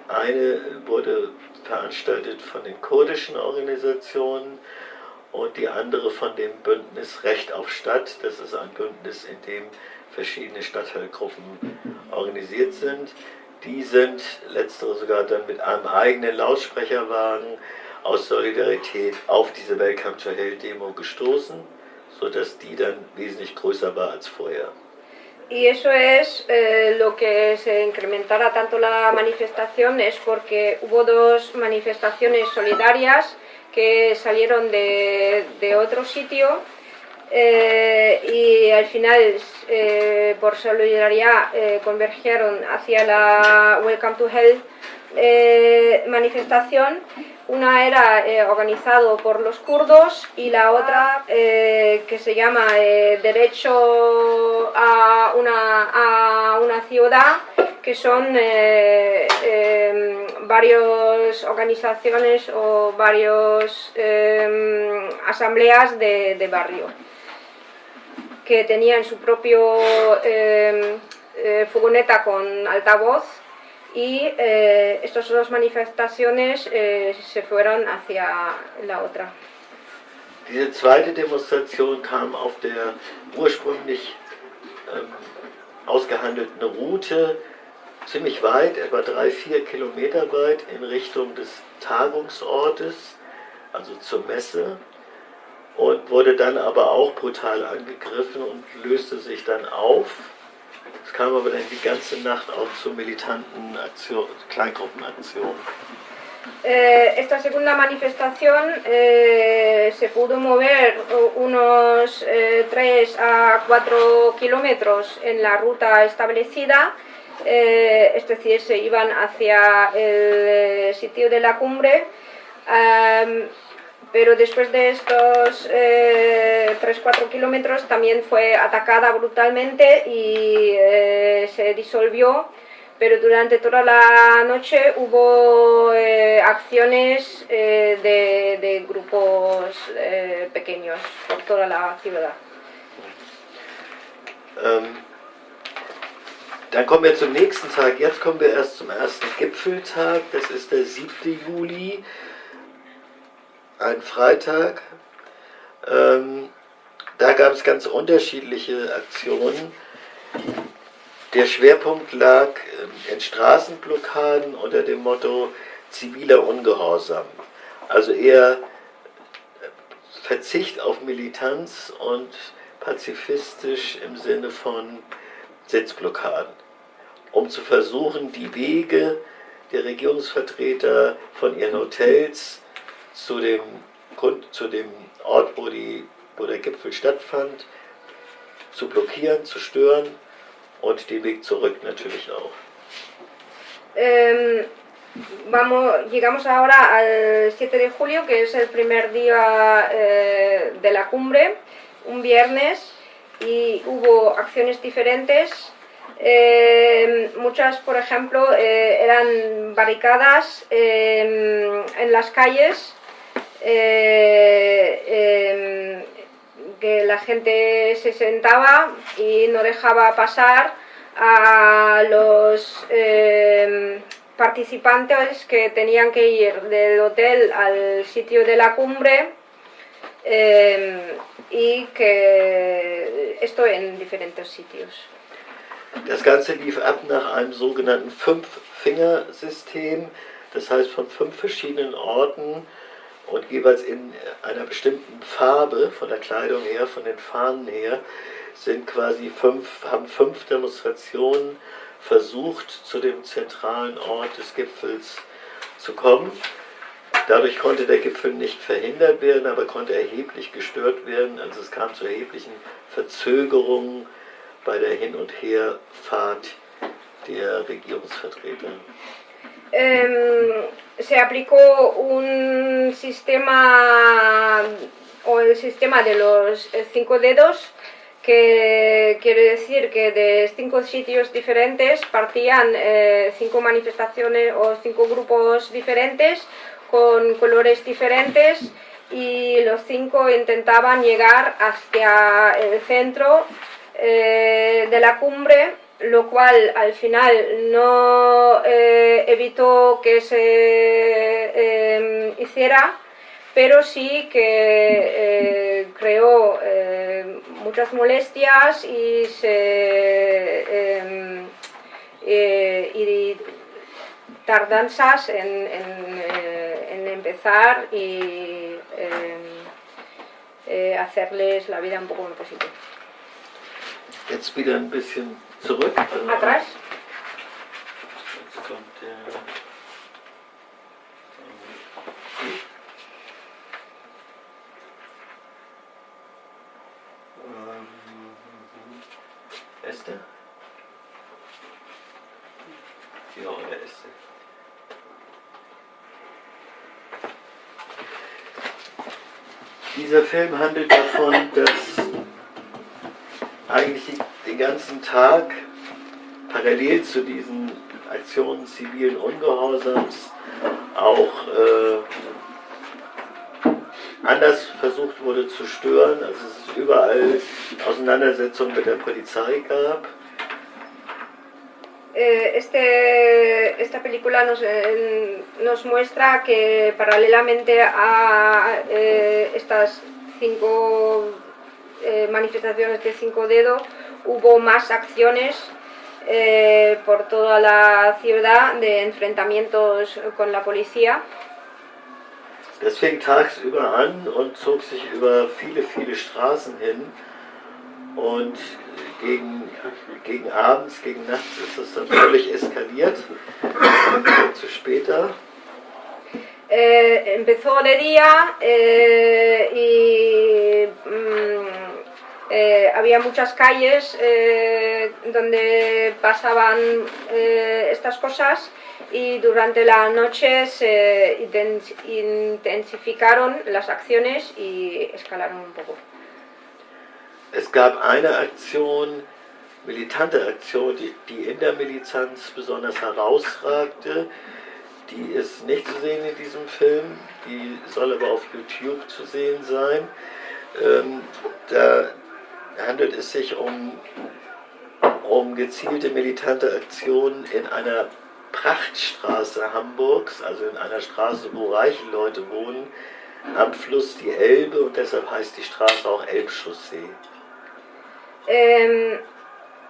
Eine wurde veranstaltet von den kurdischen Organisationen und die andere von dem Bündnis Recht auf Stadt. Das ist ein Bündnis, in dem verschiedene Stadtteilgruppen organisiert sind. Die sind, letztere sogar dann mit einem eigenen Lautsprecherwagen aus Solidarität auf diese Welcome to Hell Demo gestoßen, sodass die dann wesentlich größer war als vorher. Y eso es eh, lo que se incrementara tanto la manifestación, es porque hubo dos manifestaciones solidarias que salieron de, de otro sitio eh, y al final eh, por solidaridad eh, convergieron hacia la Welcome to Hell eh, manifestación. Una era eh, organizado por los kurdos y la otra eh, que se llama Derecho a una, a una ciudad, que son eh, varias organizaciones o varias asambleas de, barrio que tenían su propio eh, furgoneta con altavoz y eh, estas dos manifestaciones eh, se fueron hacia la otra. Diese zweite Demonstration kam auf der ursprünglich ähm, ausgehandelten Route ziemlich weit, etwa drei, vier Kilometer weit in Richtung des Tagungsortes, also zur Messe, und wurde dann aber auch brutal angegriffen und löste sich dann auf. Es kam aber dann die ganze Nacht auch zu. Eh, esta segunda manifestación eh, se pudo mover unos eh, 3 a 4 kilómetros en la ruta establecida, eh, es decir, se iban hacia el sitio de la cumbre, pero después de estos 3-4 kilómetros también fue atacada brutalmente y eh, se disolvió pero durante toda la noche hubo eh, acciones eh, de, grupos eh, pequeños por toda la ciudad. Ähm, dann kommen wir zum nächsten Tag. Jetzt kommen wir erst zum Gipfeltag. Das ist der 7. Juli, ein Freitag. Ähm, da gab es ganz unterschiedliche Aktionen. Der Schwerpunkt lag ähm, in Straßenblockaden unter dem Motto ziviler Ungehorsam. Also eher äh, Verzicht auf Militanz und pazifistisch im Sinne von Sitzblockaden, um zu versuchen, die Wege der Regierungsvertreter von ihren Hotels zu dem, zu dem Ort, wo, die, wo der Gipfel stattfand, zu blockieren, zu stören und den Weg zurück natürlich auch. Eh, vamos, llegamos ahora al 7 de julio, que es el primer día eh, de la cumbre, un viernes, y hubo acciones diferentes. Eh, muchas, por ejemplo, eh, eran barricadas eh, en las calles, eh, eh, que la gente se sentaba y no dejaba pasar a los eh, participantes que tenían que ir del hotel al sitio de la cumbre eh, y que esto en diferentes sitios. Das Ganze lief ab nach einem sogenannten Fünf-Finger-System, das heißt von fünf verschiedenen Orten und jeweils in einer bestimmten Farbe, von der Kleidung her, von den Fahnen her, sind quasi fünf, haben fünf Demonstrationen versucht, zu dem zentralen Ort des Gipfels zu kommen. Dadurch konnte der Gipfel nicht verhindert werden, aber konnte erheblich gestört werden. Also es kam zu erheblichen Verzögerungen bei der Hin- und Herfahrt der Regierungsvertreter. Eh, se aplicó un sistema o el sistema de los cinco dedos que quiere decir que de cinco sitios diferentes partían eh, cinco manifestaciones o cinco grupos diferentes con colores diferentes y los cinco intentaban llegar hacia el centro eh, de la cumbre, lo cual al final no eh, evitó que se eh, hiciera, pero sí que eh, creó eh, muchas molestias y se eh, y tardanzas en, en, empezar y eh, hacerles la vida un poco ein bisschen zurück. Atrás. Jetzt kommt der. Ähm? Ja, der. Dieser Film handelt davon, dass ganzen Tag parallel zu diesen Aktionen zivilen Ungehorsams auch äh, anders versucht wurde zu stören. Also es überall Auseinandersetzungen mit der Polizei gab. Eh, este, esta película nos, eh, nos muestra que paralelamente a eh, estas cinco eh, manifestaciones de cinco dedos hubo más acciones eh, por toda la ciudad de enfrentamientos con la policía. Das fing tagsüber an und zog sich über viele, viele Straßen hin. Und gegen, gegen abends, gegen nachts ist es dann völlig eskaliert. Dazu später. Eh, empezó de día eh, y mm, eh, había muchas calles eh, donde pasaban eh, estas cosas y durante la noche se intens- intensificaron las acciones y escalaron un poco. Es gab eine Aktion, militante Aktion, die, die in der Militanz besonders herausragte. Die ist nicht zu sehen in diesem Film, die soll aber auf YouTube zu sehen sein. Ähm, da handelt es sich um, um gezielte militante Aktionen in einer Prachtstraße Hamburgs, also in einer Straße, wo reiche Leute wohnen, am Fluss die Elbe und deshalb heißt die Straße auch Elbchaussee. Eh,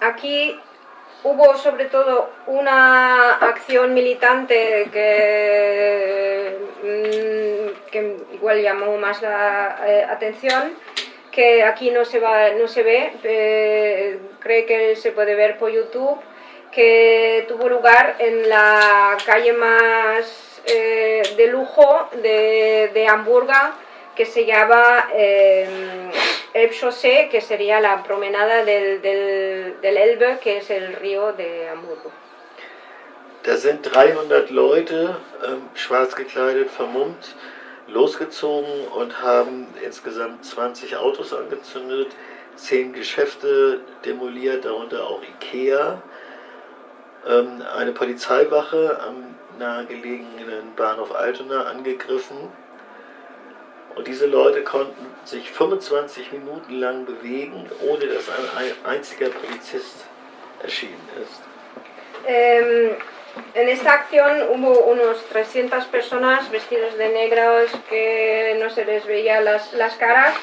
aquí hubo sobre todo una acción militante que, mm, que igual llamó más la eh, atención, que aquí no se, va, no se ve, eh, cree que se puede ver por YouTube, que tuvo lugar en la calle más eh, de lujo de, de Hamburgo, que se llama eh, Elbchaussee, que sería la promenada del, del, del Elbe, que es el río de Hamburgo. Da sind 300 Leute, ähm, schwarz gekleidet, vermummt, losgezogen und haben insgesamt 20 Autos angezündet, 10 Geschäfte demoliert, darunter auch Ikea, ähm, eine Polizeiwache am nahegelegenen Bahnhof Altona angegriffen. Und diese Leute konnten sich 25 Minuten lang bewegen, ohne dass ein ein einziger Polizist erschienen ist. Eh, en esta acción hubo unos 300 personas vestidos de negros que no se les veía las, las caras,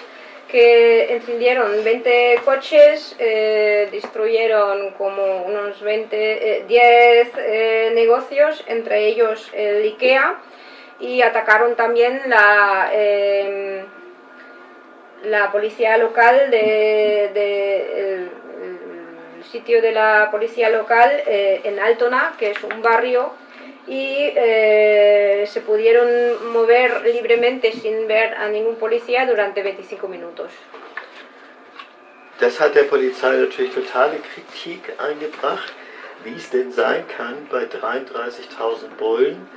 que encendieron 20 coches, eh, destruyeron como unos 20, eh, 10 eh, negocios, entre ellos el IKEA, y atacaron también la, eh, la policía local de, de- sitio de la policía local eh, en Altona, que es un barrio, y eh, se pudieron mover libremente sin ver a ningún policía durante 25 minutos. Das hat der Polizei natürlich totale Kritik eingebracht, wie es denn sein kann bei 33.000 Bullen,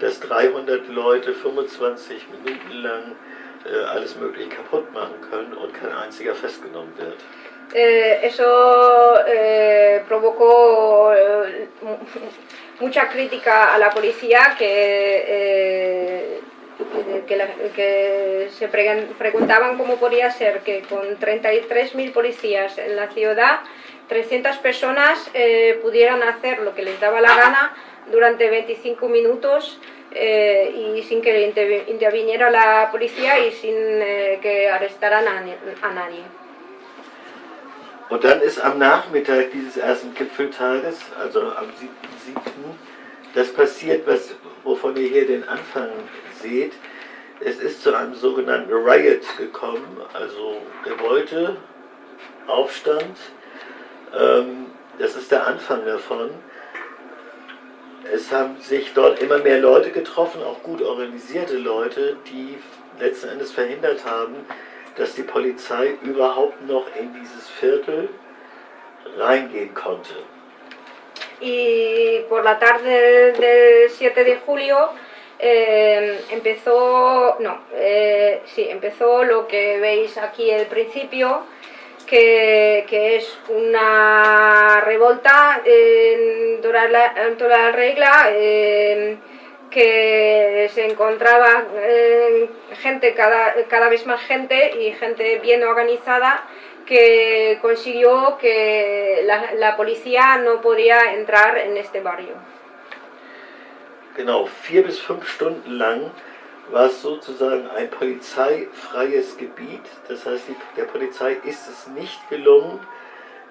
dass 300 Leute 25 Minuten lang äh, alles Mögliche kaputt machen können und kein einziger festgenommen wird. Eh, eso eh, provocó eh, mu- mucha crítica a la policía que, eh, que, se pregun- preguntaban cómo podía ser que con 33.000 policías en la ciudad 300 personas pudieran hacer lo que les daba la gana durante 25 minutos y sin que intervi- interviniera la policía y sin que arrestaran a nadie. Und dann ist am Nachmittag dieses ersten Gipfeltages, also am 7.7., das passiert, was, wovon ihr hier den Anfang seht. Es ist zu einem sogenannten Riot gekommen, also Revolte, Aufstand. Ähm, das ist der Anfang davon. Es haben sich dort immer mehr Leute getroffen, auch gut organisierte Leute, die letzten Endes verhindert haben, dass die Polizei überhaupt noch in dieses Viertel reingehen y por la tarde del 7 de julio eh, empezó, no, eh, sí, empezó lo que veis aquí al principio, que, que es una revolta la, en toda la regla, eh, que se encontraba eh, gente, cada, cada vez más gente y gente bien organizada que consiguió que la, la policía no podía entrar en este barrio. Genau, vier bis fünf Stunden lang war es sozusagen ein polizeifreies Gebiet. Das heißt, die, der Polizei ist es nicht gelungen,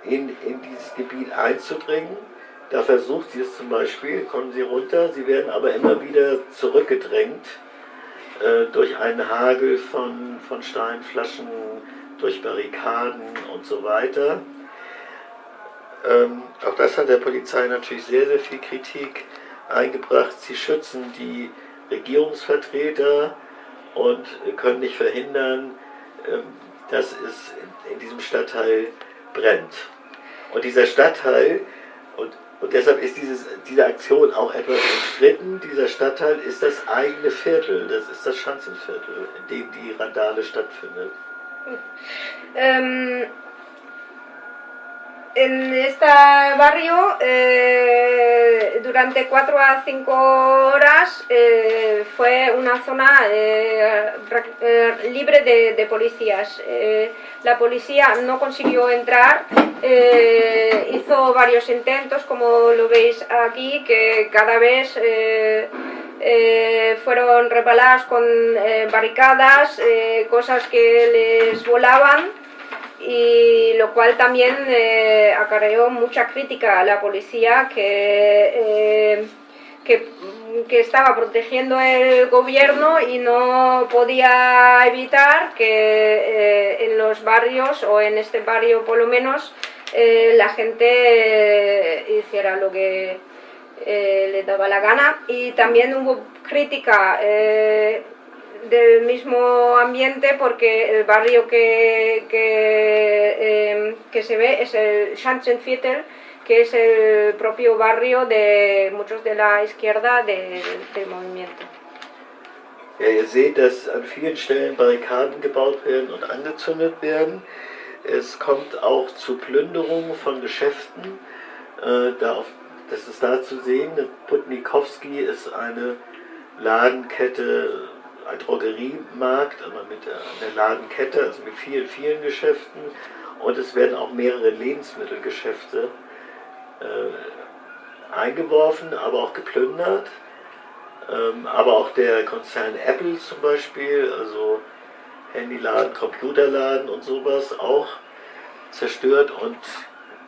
in, in dieses Gebiet einzudringen. Da versucht sie es zum Beispiel, kommen sie runter, sie werden aber immer wieder zurückgedrängt äh, durch einen Hagel von, von Steinflaschen, durch Barrikaden und so weiter. Ähm, auch das hat der Polizei natürlich sehr, sehr viel Kritik eingebracht. Sie schützen die Regierungsvertreter und können nicht verhindern, ähm, dass es in diesem Stadtteil brennt. Und dieser Stadtteil, und, und deshalb ist dieses, diese Aktion auch etwas umstritten, dieser Stadtteil ist das eigene Viertel, das ist das Schanzenviertel, in dem die Randale stattfindet. Ähm, en este barrio, eh, durante cuatro a cinco horas, eh, fue una zona eh, libre de, policías. La policía no consiguió entrar, hizo varios intentos, como lo veis aquí, que cada vez fueron repaladas con barricadas, cosas que les volaban y lo cual también eh, acarreó mucha crítica a la policía que, eh, que, que estaba protegiendo el gobierno y no podía evitar que eh, en los barrios o en este barrio por lo menos la gente hiciera lo que le daba la gana. Y también hubo crítica del mismo ambiente porque el barrio que, que, eh, que se ve es el Schanzenviertel que es el propio barrio de muchos de la izquierda del, del movimiento. Ja, ihr seht, dass an vielen Stellen Barrikaden gebaut werden und angezündet werden. Es kommt auch zu Plünderungen von Geschäften. Äh, da auf, das ist da zu sehen. Putnikowski ist eine Ladenkette, ein Drogeriemarkt, aber mit einer Ladenkette, also mit vielen, vielen Geschäften. Und es werden auch mehrere Lebensmittelgeschäfte äh, eingeworfen, aber auch geplündert. Ähm, aber auch der Konzern Apple zum Beispiel, also Handyladen, Computerladen und sowas, auch zerstört und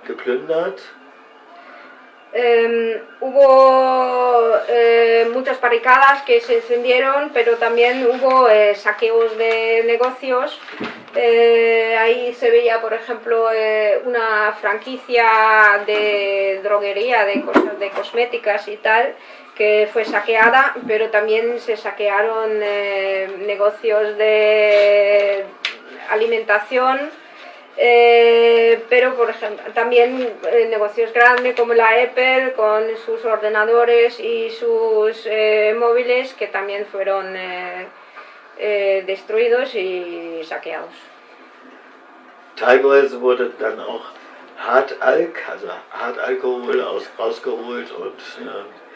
geplündert. Eh, hubo eh, muchas barricadas que se encendieron, pero también hubo eh, saqueos de negocios. Eh, ahí se veía, por ejemplo, una franquicia de droguería, de cosas de cosméticas y tal, que fue saqueada, pero también se saquearon negocios de alimentación. Eh, pero por ejemplo también eh, negocios grandes como la Apple con sus ordenadores y sus eh, móviles que también fueron eh, eh, destruidos y saqueados. Teilweise wurde dann auch Hartalk, also Hartalkohol aus, rausgeholt und äh,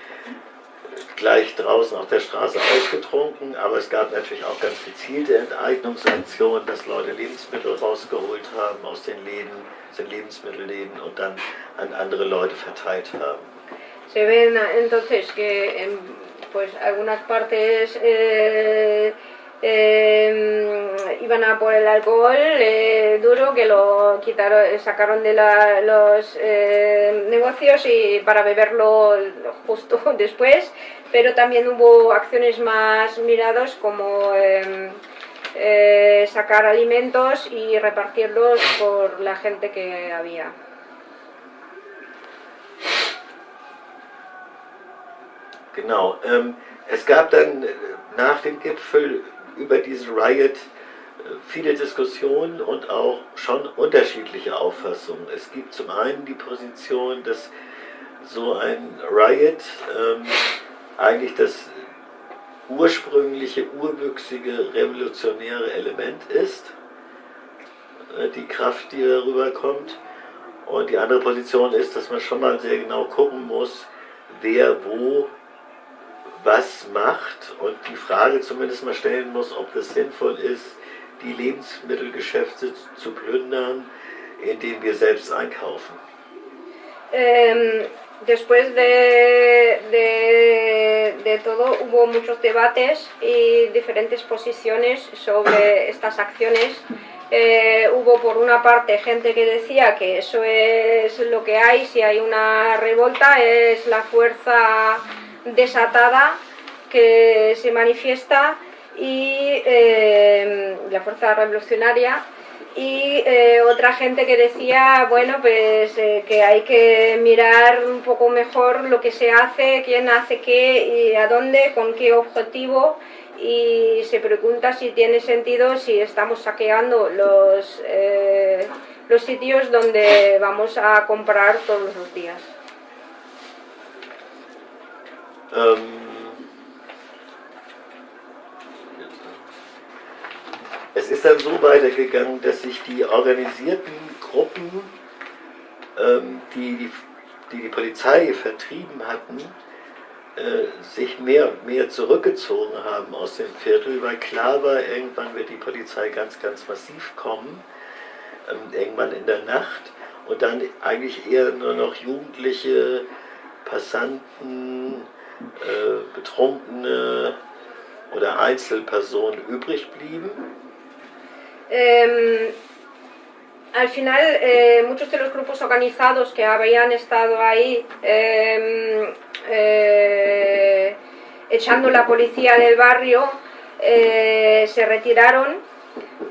gleich draußen auf der Straße ausgetrunken, aber es gab natürlich auch ganz gezielte Enteignungsaktionen, dass Leute Lebensmittel rausgeholt haben aus den Läden, aus den Lebensmittelläden und dann an andere Leute verteilt haben. Se ven entonces que en pues, algunas partes eh, eh, iban a por el alcohol eh, duro que lo quitaron, sacaron de los eh, negocios y para beberlo justo después, pero también hubo acciones más miradas como eh, eh, sacar alimentos y repartirlos por la gente que había. Genau. Ähm, es gab dann äh, nach dem Gipfel über diesen Riot äh, viele Diskussionen und auch schon unterschiedliche Auffassungen. Es gibt zum einen die Position, dass so ein Riot ähm, eigentlich das ursprüngliche, urwüchsige, revolutionäre Element ist, äh, die Kraft, die darüber kommt. Und die andere Position ist, dass man schon mal sehr genau gucken muss, wer wo was macht und die Frage zumindest mal stellen muss, ob das sinnvoll ist, die Lebensmittelgeschäfte zu plündern, indem wir selbst einkaufen. Eh, después de, de- de todo hubo muchos debates y diferentes posiciones sobre estas acciones. Eh, hubo por una parte gente que decía que eso es lo que hay, si hay una revolta es la fuerza desatada que se manifiesta y eh, la fuerza revolucionaria y eh, otra gente que decía, bueno, pues eh, que hay que mirar un poco mejor lo que se hace, quién hace qué y a dónde, con qué objetivo y se pregunta si tiene sentido si estamos saqueando los, los sitios donde vamos a comprar todos los días. Ähm, es ist dann so weitergegangen, dass sich die organisierten Gruppen, ähm, die, die, die die Polizei vertrieben hatten, äh, sich mehr und mehr zurückgezogen haben aus dem Viertel, weil klar war, irgendwann wird die Polizei ganz, ganz massiv kommen, ähm, irgendwann in der Nacht. Und dann eigentlich eher nur noch Jugendliche, Passanten, äh, Betrunkene oder Einzelpersonen übrig blieben. Eh, al final, eh, muchos de los grupos organizados que habían estado ahí eh, eh, echando la policía del barrio eh, se retiraron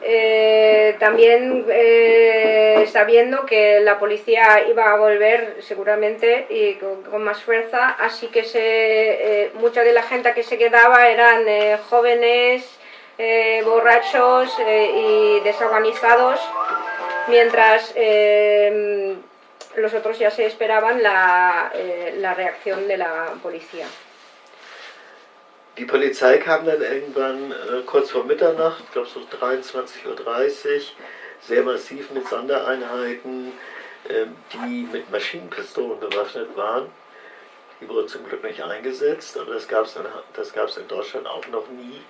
eh, también eh, sabiendo que la policía iba a volver seguramente y con, más fuerza, así que se, eh, mucha de la gente que se quedaba eran jóvenes, borrachos y desorganizados, mientras eh, los otros ya se esperaban la reacción de la policía. Die Polizei kam dann irgendwann äh, kurz vor Mitternacht, ich glaube so 23.30 Uhr, sehr massiv mit Sondereinheiten, äh, die mit Maschinenpistolen bewaffnet waren. Die wurden zum Glück nicht eingesetzt, aber das gab es in Deutschland auch noch nie,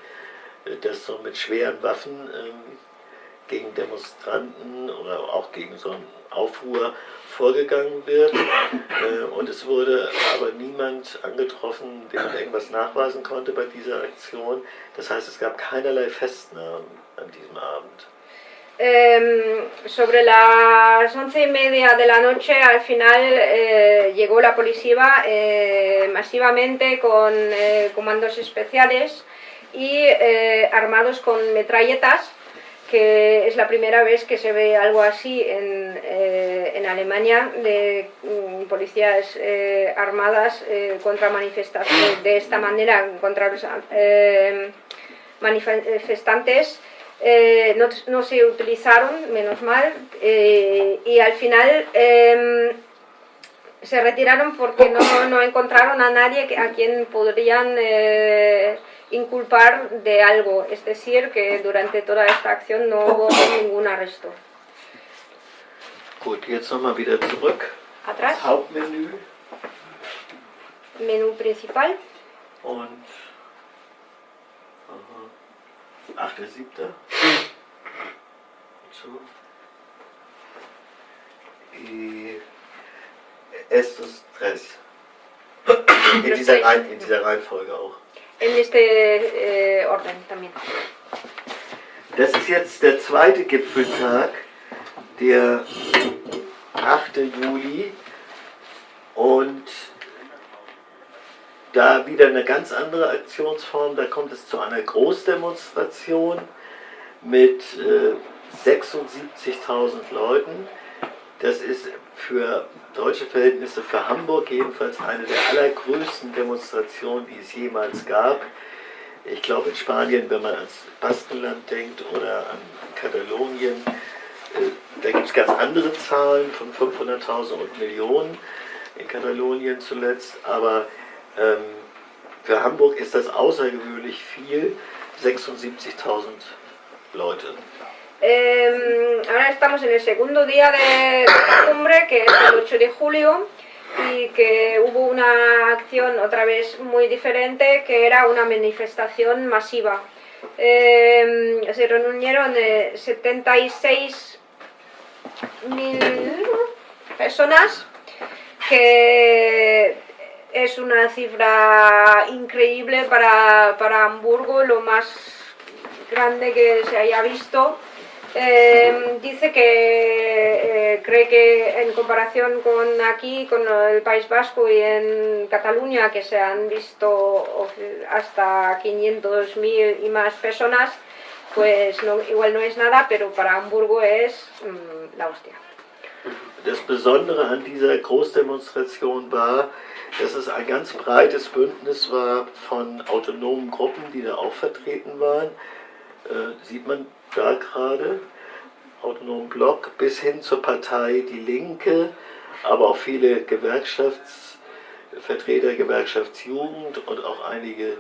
äh, dass so mit schweren Waffen ähm, gegen Demonstranten oder auch gegen so einen Aufruhr vorgegangen wird. Äh, und es wurde aber niemand angetroffen, man irgendwas nachweisen konnte bei dieser Aktion. Das heißt, es gab keinerlei Festnahmen an diesem Abend. Eh, sobre las once y media de la noche, al final eh, llegó la policía eh, masivamente con eh, comandos especiales y eh, armados con metralletas, que es la primera vez que se ve algo así en, eh, en Alemania, de mm, policías eh, armadas eh, contra manifestantes, de esta manera contra los manifestantes. No, no se utilizaron, menos mal, y al final eh, se retiraron porque no, no encontraron a nadie a quien podrían inculpar de algo, es decir, que durante toda esta acción no hubo ningún arresto. Gut, jetzt nochmal wieder zurück. Atrás, Das Hauptmenü menú principal, und. Aha. 8.7. So. Y estos tres. In dieser, in dieser Reihenfolge auch. En este eh, orden también. Das ist jetzt der zweite Gipfeltag, der 8. Juli. Und da wieder eine ganz andere Aktionsform. Da kommt es zu einer Großdemonstration mit äh, 76.000 Leuten. Das ist für deutsche Verhältnisse, für Hamburg jedenfalls eine der allergrößten Demonstrationen, die es jemals gab. Ich glaube in Spanien, wenn man ans Baskenland denkt oder an Katalonien, äh, da gibt es ganz andere Zahlen von 500.000 und Millionen in Katalonien zuletzt, aber ähm, für Hamburg ist das außergewöhnlich viel, 76.000 Leute. Eh, ahora estamos en el segundo día de cumbre, que es el 8 de julio, y que hubo una acción otra vez muy diferente, que era una manifestación masiva. Eh, se reunieron eh, 76 mil personas, que es una cifra increíble para, para Hamburgo, lo más grande que se haya visto. Eh, dice que eh, cree que en comparación con aquí, con el País Vasco y en Cataluña, que se han visto hasta 500.000 y más personas, pues no, igual no es nada, pero para Hamburgo es mm, la hostia. Das Besondere an dieser Großdemonstration war, dass es ein ganz breites Bündnis war von autonomen Gruppen, die da auch vertreten waren. Äh, sieht man da gerade, autonomen Block, bis hin zur Partei Die Linke, aber auch viele Gewerkschaftsvertreter, Gewerkschaftsjugend und auch einige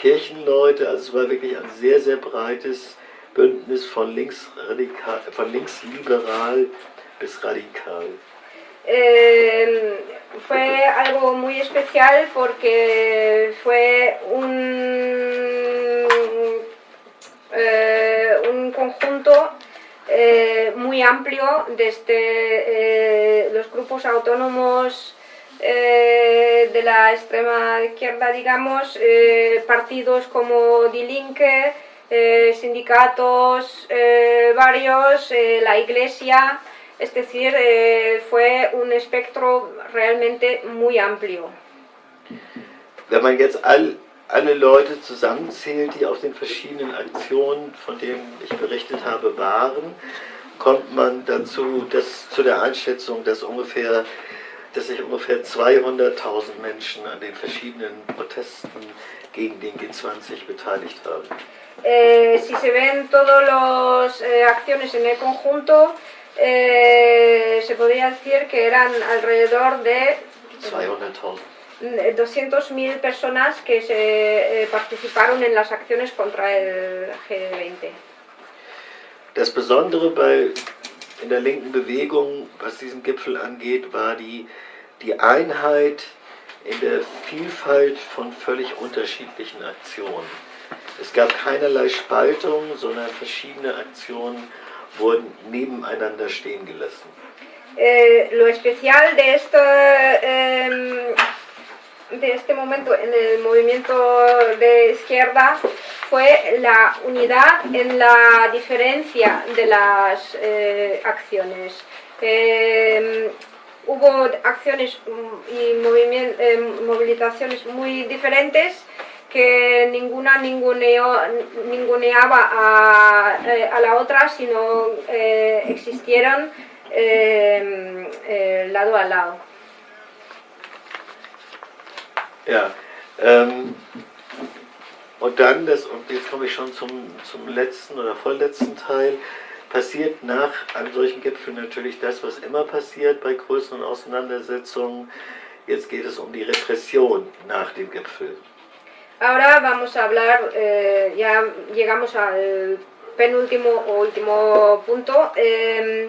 Kirchenleute. Also es war wirklich ein sehr, sehr breites Bündnis von, linksradikal, von linksliberal bis radical. Eh, fue algo muy especial porque fue un, muy amplio desde los grupos autónomos de la extrema izquierda, digamos, partidos como Die Linke, sindicatos varios, la iglesia, es decir, eh, fue un espectro realmente muy amplio. Wenn man jetzt all, alle Leute zusammenzählt, die auf den verschiedenen Aktionen, von denen ich berichtet habe, waren, kommt man dazu, dass, zu der Einschätzung, dass, ungefähr, dass sich ungefähr 200.000 Menschen an den verschiedenen Protesten gegen den G20 beteiligt haben. Eh, si se ven todas las eh, acciones en el conjunto, eh, se podría decir que eran alrededor de 200.000 personas que se eh, participaron en las acciones contra el G20. Das Besondere bei, in der linken Bewegung, was diesen Gipfel angeht, war die, die Einheit in der Vielfalt von völlig unterschiedlichen Aktionen. Es gab keinerlei Spaltung, sondern verschiedene Aktionen wurden nebeneinander stehen gelassen. Eh, lo especial de esto, eh, de este momento en el movimiento de izquierda fue la unidad en la diferencia de las eh, acciones. Em, hubo acciones y eh, movilizaciones muy diferentes que ninguna ninguneaba a, eh, a, la otra, sino eh, existieron eh, eh, lado a lado. Ja, ähm, und dann, das, und jetzt komme ich schon zum, zum letzten oder vorletzten Teil, passiert nach einem solchen Gipfel natürlich das, was immer passiert bei größeren Auseinandersetzungen. Jetzt geht es um die Repression nach dem Gipfel. Ahora vamos a hablar, eh, ya llegamos al penúltimo o último punto eh,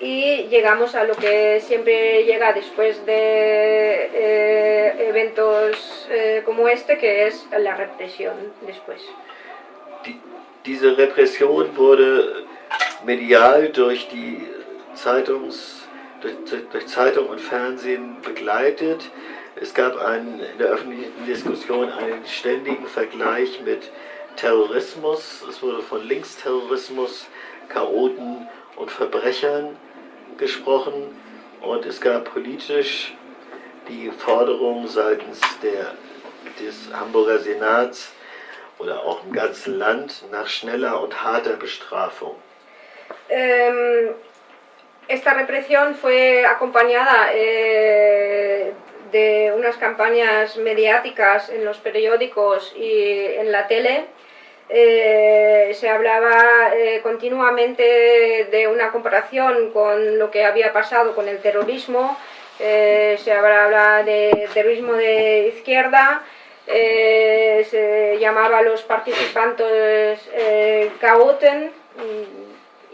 y llegamos a lo que siempre llega después de eh, eventos eh, como este, que es la represión después. Die, diese Repression wurde medial durch die Zeitungs, durch, durch Zeitung und Fernsehen begleitet. Es gab einen, in der öffentlichen Diskussion einen ständigen Vergleich mit Terrorismus. Es wurde von Linksterrorismus, Chaoten und Verbrechern gesprochen. Und es gab politisch die Forderung seitens der, des Hamburger Senats oder auch im ganzen Land nach schneller und harter Bestrafung. Ähm, esta represión fue acompañada eh, de unas campañas mediáticas en los periódicos y en la tele, eh, se hablaba eh, continuamente de una comparación con lo que había pasado con el terrorismo, eh, se hablaba de terrorismo de izquierda, se llamaba a los participantes caoten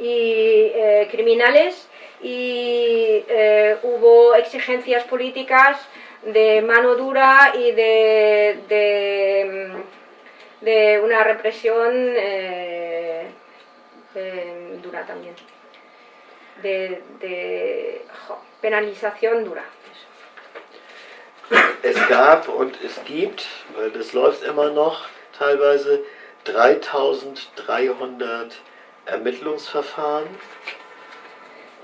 y criminales. Y hubo exigencias políticas de mano dura y de, de, de una represión eh, eh, dura también, de, de jo, penalización dura. Es gab und es gibt, weil das läuft immer noch, teilweise 3300 Ermittlungsverfahren.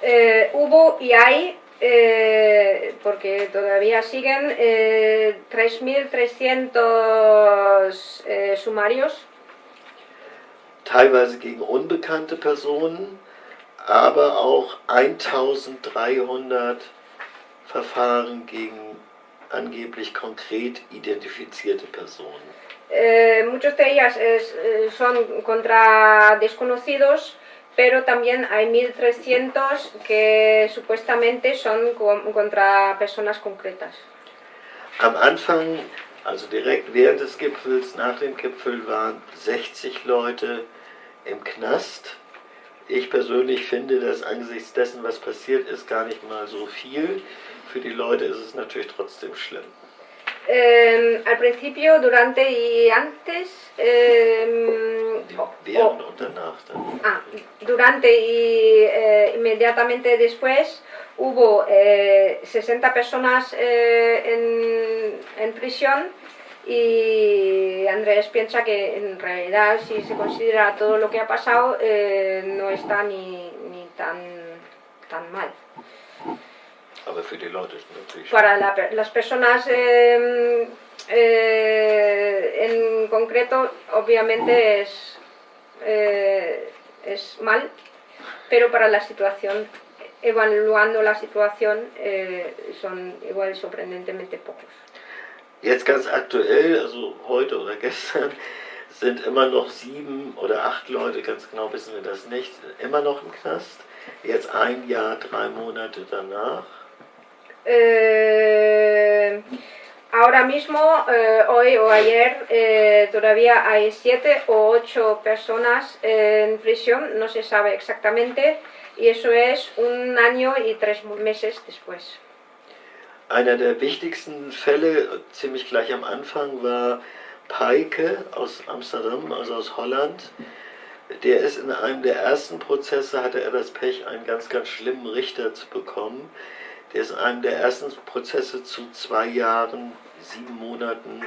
Eh, hubo y hay eh, porque todavía siguen eh, 3.300 eh, sumarios. teilweise gegen unbekannte Personen, aber auch 1300 Verfahren gegen angeblich konkret identifizierte Personen. Eh, muchos de ellas eh, son contra desconocidos, pero también hay 1300 que supuestamente son co- contra personas concretas. Am Anfang, also direkt während des Gipfels, nach dem Gipfel waren 60 Leute im Knast. Ich persönlich finde das angesichts dessen, was passiert ist, gar nicht mal so viel. Für die Leute ist es natürlich trotzdem schlimm. Eh, al principio, durante y antes, eh, o-. Ah, durante y eh, inmediatamente después hubo eh, 60 personas eh, en, en prisión y Andrés piensa que en realidad si se considera todo lo que ha pasado eh, no está ni, ni tan, tan mal. Aber für die Leute ist natürlich Para la las personas eh, eh, en concreto, obviamente es, eh, es mal, pero para la situación, evaluando la situación, eh, son igual sorprendentemente pocos. Jetzt ganz aktuell, also heute oder gestern, sind immer noch sieben oder acht Leute, ganz genau wissen wir das nicht, immer noch im Knast. Jetzt ein Jahr, drei Monate danach. Eh, ahora mismo, eh, hoy o ayer, eh, todavía hay siete o ocho personas en prisión, no se sabe exactamente, y eso es un año y tres meses después. Einer der wichtigsten Fälle, ziemlich gleich am Anfang, war Peike aus Amsterdam, also aus Holland. Der ist in einem der ersten Prozesse, hatte er das Pech, einen ganz, ganz schlimmen Richter zu bekommen. Der ist in einem der ersten Prozesse zu zwei Jahren, sieben Monaten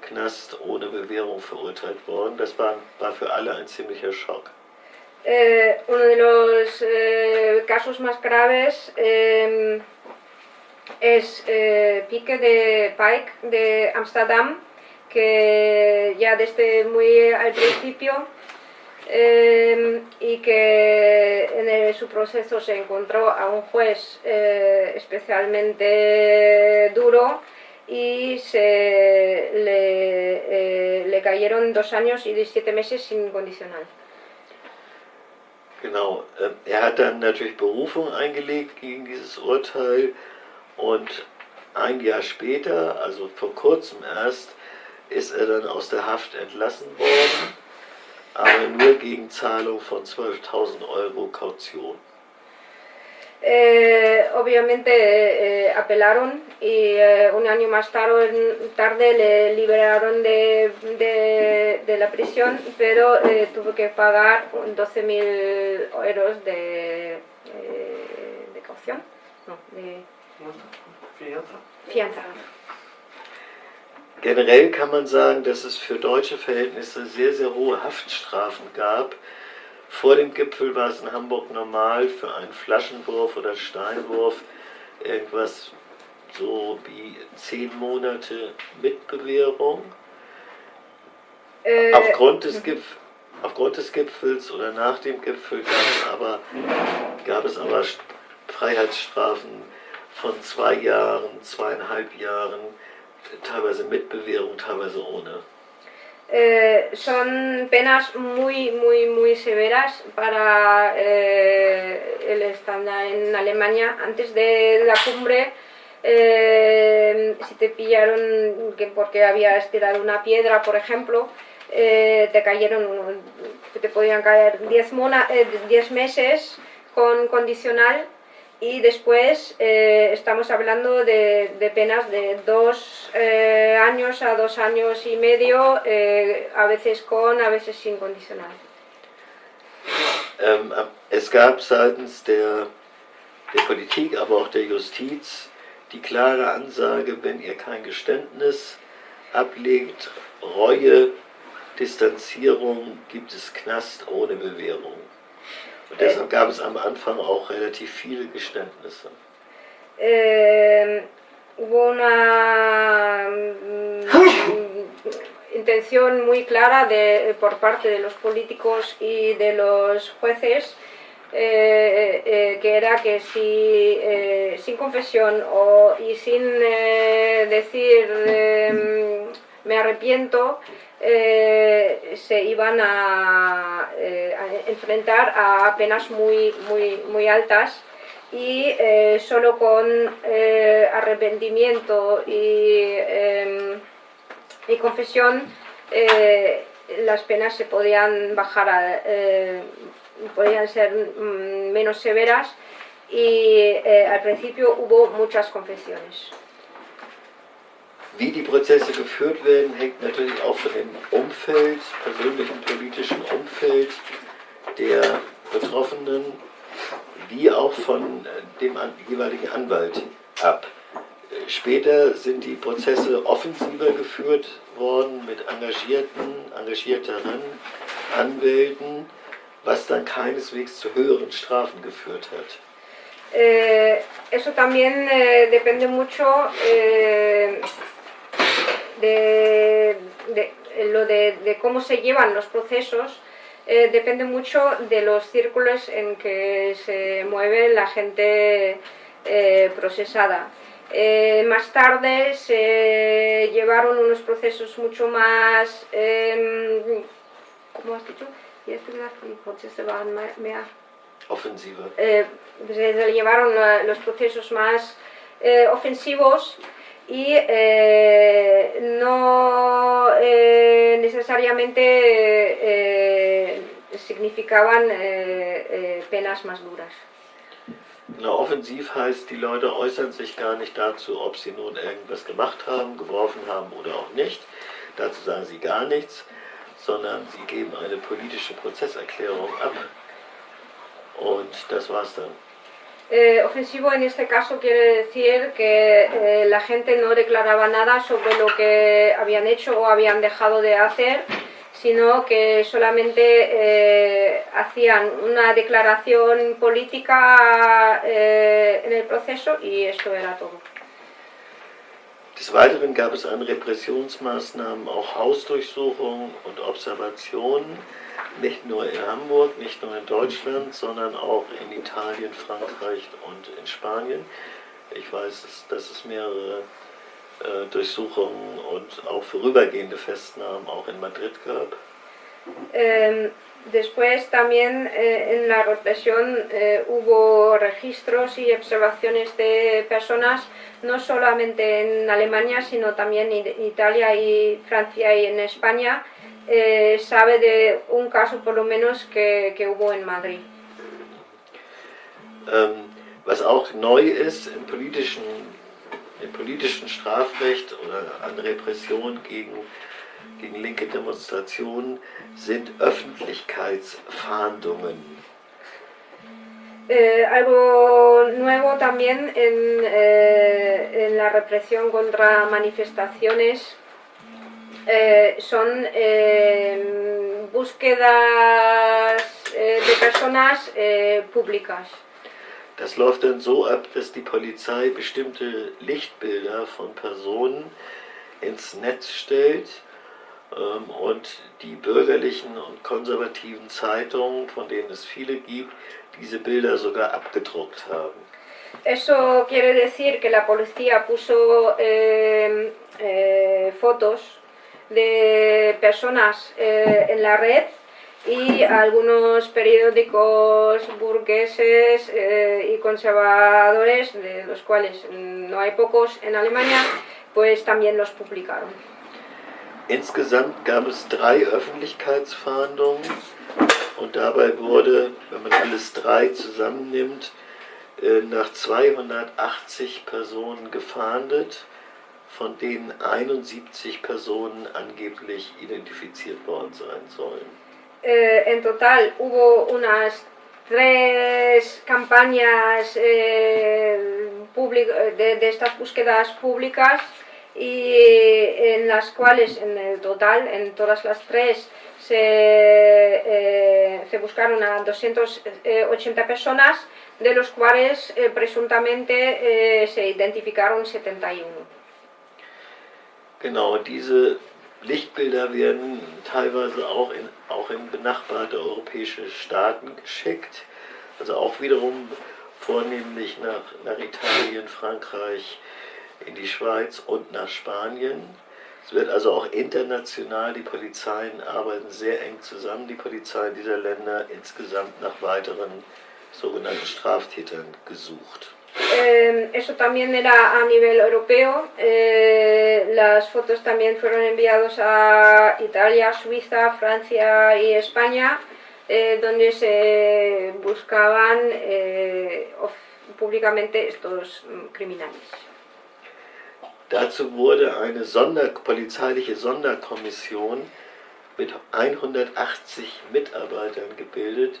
Knast ohne Bewährung verurteilt worden. Das war, war für alle ein ziemlicher Schock. Eh, uno de los eh, casos más graves eh, es eh, Pique de Pike de Amsterdam, que ya desde muy al principio eh, y que en el- su proceso se encontró a un juez eh, especialmente duro y se le, eh, le cayeron dos años y 17 meses sin condicional. Genau, ähm, er hat dann natürlich Berufung eingelegt gegen dieses Urteil und ein Jahr später, also vor kurzem erst, ist er dann aus der Haft entlassen worden, aber nur gegen Zahlung von 12.000 Euro Kaution. Eh, obviamente eh, apelaron y eh, un año más tarde, tarde le liberaron de, de- de la prisión, pero eh, tuvo que pagar 12.000 euros de, eh, de caución, no, de Fianza. fianza. Generell kann man sagen, dass es für deutsche Verhältnisse sehr, sehr hohe Haftstrafen gab. Vor dem Gipfel war es in Hamburg normal für einen Flaschenwurf oder Steinwurf irgendwas so wie zehn Monate mit Bewährung. Eh, Aufgrund des, Gipf aufgrund des Gipfels oder nach dem Gipfel gab es aber, gab es aber St- Freiheitsstrafen von zwei Jahren, zweieinhalb Jahren, teilweise mit Bewährung, teilweise ohne. Eh, son penas muy, muy, muy severas para eh, el estándar en Alemania. Antes de la cumbre, eh, si te pillaron que porque habías tirado una piedra, por ejemplo, te cayeron, te podían caer 10 mona- eh, 10 meses con condicional y después eh, estamos hablando de, de penas de dos eh, años a dos años y medio, eh, a veces con, a veces sin condicional. Ähm, es gab seitens der, der Politik, aber auch der Justiz die klare Ansage, wenn ihr kein Geständnis ablegt, Reue, Distanzierung, gibt es Knast ohne Bewährung. Und deshalb gab es am Anfang auch relativ viele Geständnisse. Eh, hubo una mm, intención muy clara de, por parte de los políticos y de los jueces, eh, eh, que era que si eh, sin confesión o, y sin eh, decir em, me arrepiento, eh, se iban a, eh, a enfrentar a penas muy, muy, muy altas y eh, solo con arrepentimiento y, em, confesión las penas se podían bajar, a, podían ser mm, menos severas y al principio hubo muchas confesiones. Wie die Prozesse geführt werden, hängt natürlich auch von dem Umfeld, persönlichen politischen Umfeld der Betroffenen, wie auch von äh, dem jeweiligen Anwalt ab. Später sind die Prozesse offensiver geführt worden mit engagierten, engagierteren Anwälten, was dann keineswegs zu höheren Strafen geführt hat. Eh, eso también eh, depende mucho eh, de, de- lo de, de cómo se llevan los procesos. eh, depende mucho de los círculos en que se mueve la gente eh, procesada. Eh, más tarde se llevaron unos procesos mucho más, em, ¿cómo has dicho? Eh, se llevaron los procesos más ofensivos y eh, no eh, necesariamente eh, significaban eh, eh, penas más duras. Na, offensiv heißt, die Leute äußern sich gar nicht dazu, ob sie nun irgendwas gemacht haben, geworfen haben oder auch nicht. Dazu sagen sie gar nichts, sondern sie geben eine politische Prozesserklärung ab. Und das war's dann. Eh, ofensivo en este caso quiere decir que eh, la gente no declaraba nada sobre lo que habían hecho o habían dejado de hacer, sino que solamente eh, hacían una declaración política eh, en el proceso y esto era todo. Des Weiteren gab es an Repressionsmaßnahmen auch Hausdurchsuchungen und Observationen, nicht nur in Hamburg, nicht nur in Deutschland, sondern auch in Italien, Frankreich und in Spanien. Ich weiß, dass, es mehrere äh, Durchsuchungen und auch vorübergehende Festnahmen auch in Madrid gab. Eh, después también eh, en la represión eh, hubo registros y observaciones de personas, no solamente en Alemania, sino también en Italia y Francia y en España. Eh, sabe de un caso por lo menos que, que hubo en Madrid. Ähm, was auch neu ist im politischen, im politischen Strafrecht oder an Repression gegen, gegen linke Demonstrationen sind Öffentlichkeitsfahndungen. Eh, algo nuevo también en, eh, en la represión contra manifestaciones eh, son eh, búsquedas eh, de personas eh, públicas. Das läuft dann so ab, dass die Polizei bestimmte Lichtbilder von Personen ins Netz stellt ähm, und die bürgerlichen und konservativen Zeitungen, von denen es viele gibt, diese Bilder sogar abgedruckt haben. Eso quiere decir que la policía puso eh, eh, fotos de personas eh, en la red y algunos periódicos burgueses eh, y conservadores, de los cuales no hay pocos en Alemania, pues también los publicaron. Insgesamt gab es drei Öffentlichkeitsfahndungen und dabei wurde, wenn man alles drei zusammennimmt, äh, nach 280 Personen gefahndet, von denen 71 Personen angeblich identifiziert worden sein sollen. Eh, en total hubo unas tres campañas eh, public- de, de estas búsquedas públicas y en las cuales en el total, en todas las tres, se, eh, se buscaron a 280 personas, de los cuales eh, presuntamente eh, se identificaron 71. Genau, diese Lichtbilder werden teilweise auch in, auch in benachbarte europäische Staaten geschickt. Also auch wiederum vornehmlich nach, nach Italien, Frankreich, in die Schweiz und nach Spanien. Es wird also auch international, die Polizeien arbeiten sehr eng zusammen, die Polizeien dieser Länder insgesamt nach weiteren sogenannten Straftätern gesucht. Eh, eso también era a nivel europeo. Eh, las fotos también fueron enviados a Italia, Suiza, Francia y España, eh, donde se buscaban eh, públicamente estos mm, criminales. Dazu wurde eine Sonder polizeiliche Sonderkommission mit 180 Mitarbeitern gebildet,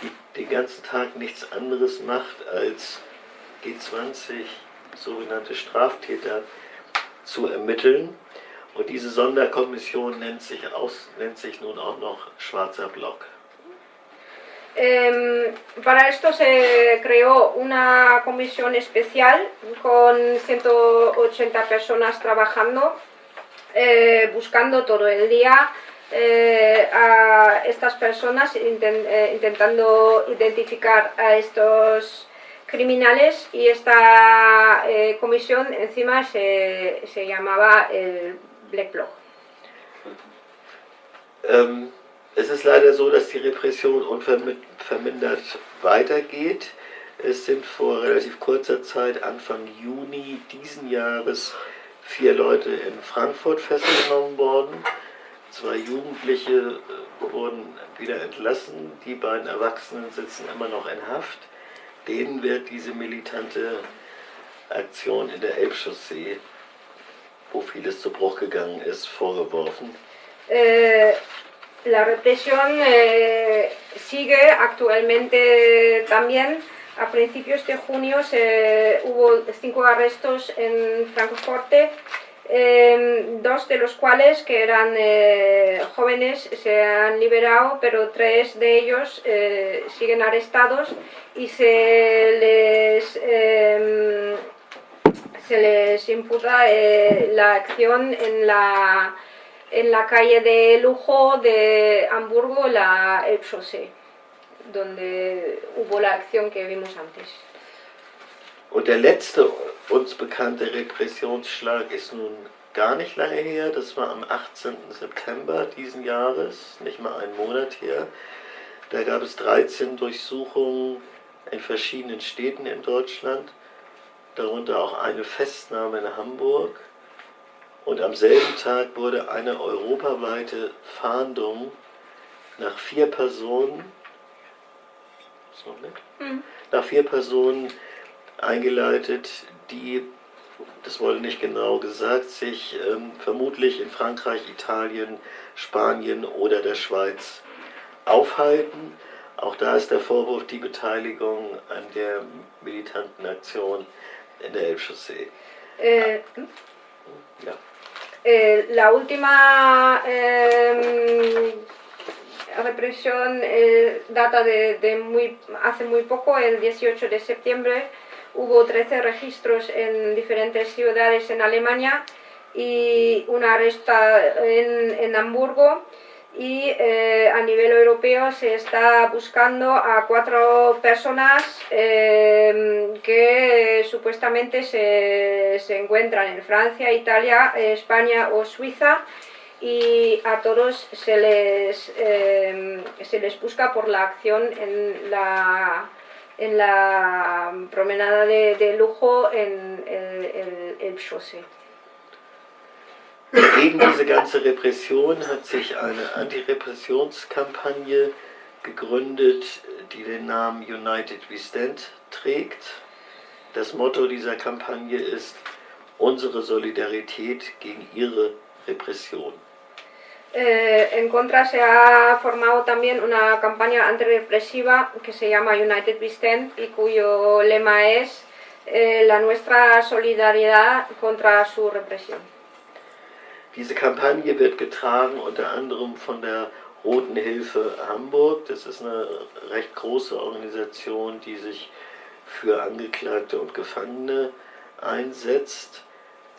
die den ganzen Tag nichts anderes macht, als G20 sogenannte Straftäter zu ermitteln. Und diese Sonderkommission nennt sich, aus, nennt sich nun auch noch Schwarzer Block. Para esto se creó una comisión especial con 180 personas trabajando, eh, buscando todo el día eh, a estas personas, intent, eh, intentando identificar a estos criminales y esta eh, comisión encima se, se, llamaba el Black Bloc. Ähm, es ist leider so, dass die Repression unvermindert weitergeht. Es sind vor relativ kurzer Zeit, Anfang Juni diesen Jahres, vier Leute in Frankfurt festgenommen worden. Zwei Jugendliche äh, wurden wieder entlassen, die beiden Erwachsenen sitzen immer noch in Haft denen wird diese militante Aktion in der Elbchaussee, wo vieles zu Bruch gegangen ist, vorgeworfen. Eh, la represión eh, sigue actualmente también. A principios de junio hubo cinco arrestos en Francoforte eh, dos de los cuales que eran eh, jóvenes se han liberado, pero tres de ellos eh, siguen arrestados y se les, em, se les imputa eh, la acción en la, en la calle de lujo de Hamburgo, la Elbchaussee, donde hubo la acción que vimos antes. Und der letzte uns bekannte Repressionsschlag ist nun gar nicht lange her. Das war am 18. September diesen Jahres, nicht mal einen Monat her. Da gab es 13 Durchsuchungen in verschiedenen Städten in Deutschland, darunter auch eine Festnahme in Hamburg. Und am selben Tag wurde eine europaweite Fahndung nach vier Personen, noch nicht? Mhm. nach vier Personen eingeleitet, die, das wurde nicht genau gesagt, sich ähm, vermutlich in Frankreich, Italien, Spanien oder der Schweiz aufhalten. Auch da ist der Vorwurf die Beteiligung an der militanten Aktion in der Elbchaussee. Äh, ja. Eh, la última eh, represión eh, data de, de muy, hace muy poco, el 18 de septiembre, hubo 13 registros en diferentes ciudades en Alemania y una arresto en, en Hamburgo. Y eh, a nivel europeo se está buscando a cuatro personas eh, que supuestamente se, se, encuentran en Francia, Italia, España o Suiza. Y a todos se les, eh, se les busca por la acción en la en la promenada de, de lujo en el, el, el. Gegen diese ganze Repression hat sich eine Antirepressionskampagne gegründet, die den Namen United We Stand trägt. Das Motto dieser Kampagne ist unsere Solidarität gegen ihre Repression. Eh, en contra se ha formado también una campaña antirrepresiva que se llama United We Stand y cuyo lema es eh, la nuestra solidaridad contra su represión. Diese Kampagne wird getragen unter anderem von der Roten Hilfe Hamburg. Das ist eine recht große Organisation, die sich für Angeklagte und Gefangene einsetzt.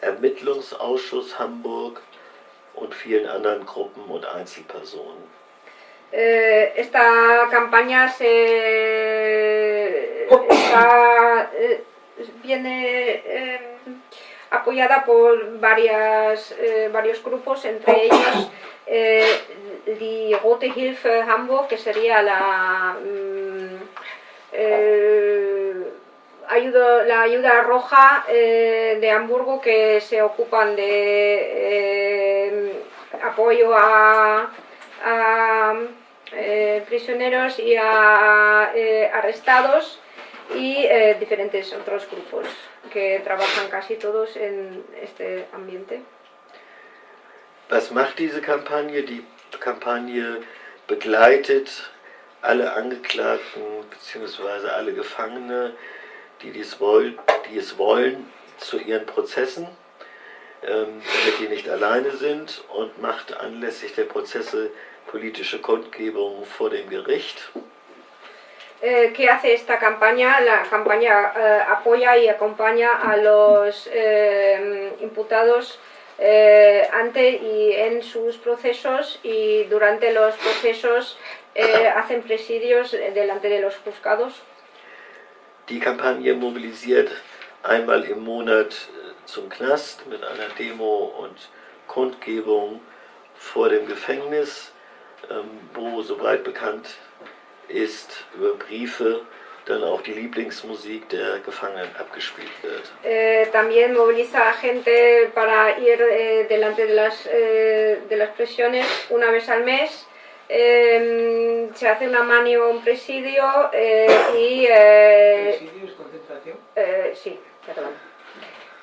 Ermittlungsausschuss Hamburg und vielen anderen Gruppen und Einzelpersonen. Eh, esta campaña se está, eh, viene eh, apoyada por varias, eh, varios grupos, entre ellos eh, die Rote Hilfe Hamburg, que sería la, mm, eh, la ayuda roja eh, de Hamburgo que se ocupan de eh, apoyo a, a, eh, prisioneros y a eh, arrestados y diferentes otros grupos que trabajan casi todos en este ambiente. Was macht diese Kampagne? Die Kampagne begleitet alle Angeklagten bzw. alle Gefangene, die, dies wollen, die es wollen, zu ihren Prozessen, ähm, damit die nicht alleine sind und macht anlässlich der Prozesse politische Kundgebungen vor dem Gericht. Eh, ¿Qué hace esta campaña? La campaña eh, apoya y acompaña a los eh, imputados eh, ante y en sus procesos y durante los procesos eh, hacen presidios delante de los juzgados. Die Kampagne mobilisiert einmal im Monat äh, zum Knast mit einer Demo und Kundgebung vor dem Gefängnis, ähm, wo soweit bekannt ist über Briefe dann auch die Lieblingsmusik der Gefangenen abgespielt wird. Eh, también moviliza a gente para ir eh, delante de las, eh, de las prisiones una vez al mes. Eh, se hace una manio, un presidio eh, y... eh, ¿Presidios, concentración? eh, sí, perdón.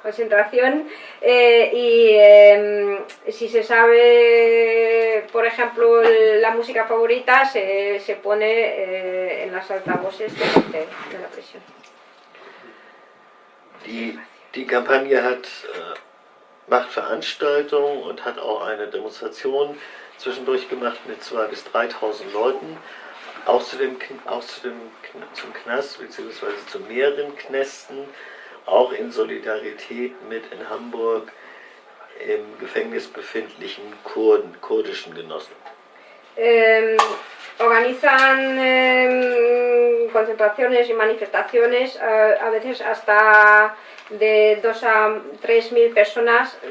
Concentración. eh, y eh, si se sabe, por ejemplo, la música favorita, se, se pone eh, en las altavoces delante de la prisión. Die, die Kampagne hat, äh, macht Veranstaltungen und hat auch eine Demonstration zwischendurch gemacht mit 2.000 bis 3.000 Leuten, auch, zu dem, auch zu dem, zum Knast bzw. zu mehreren Knästen, auch in Solidarität mit in Hamburg im Gefängnis befindlichen Kurden, kurdischen Genossen. Eh, organizan eh, concentraciones y manifestaciones, eh, a veces hasta de 2 a 3 mil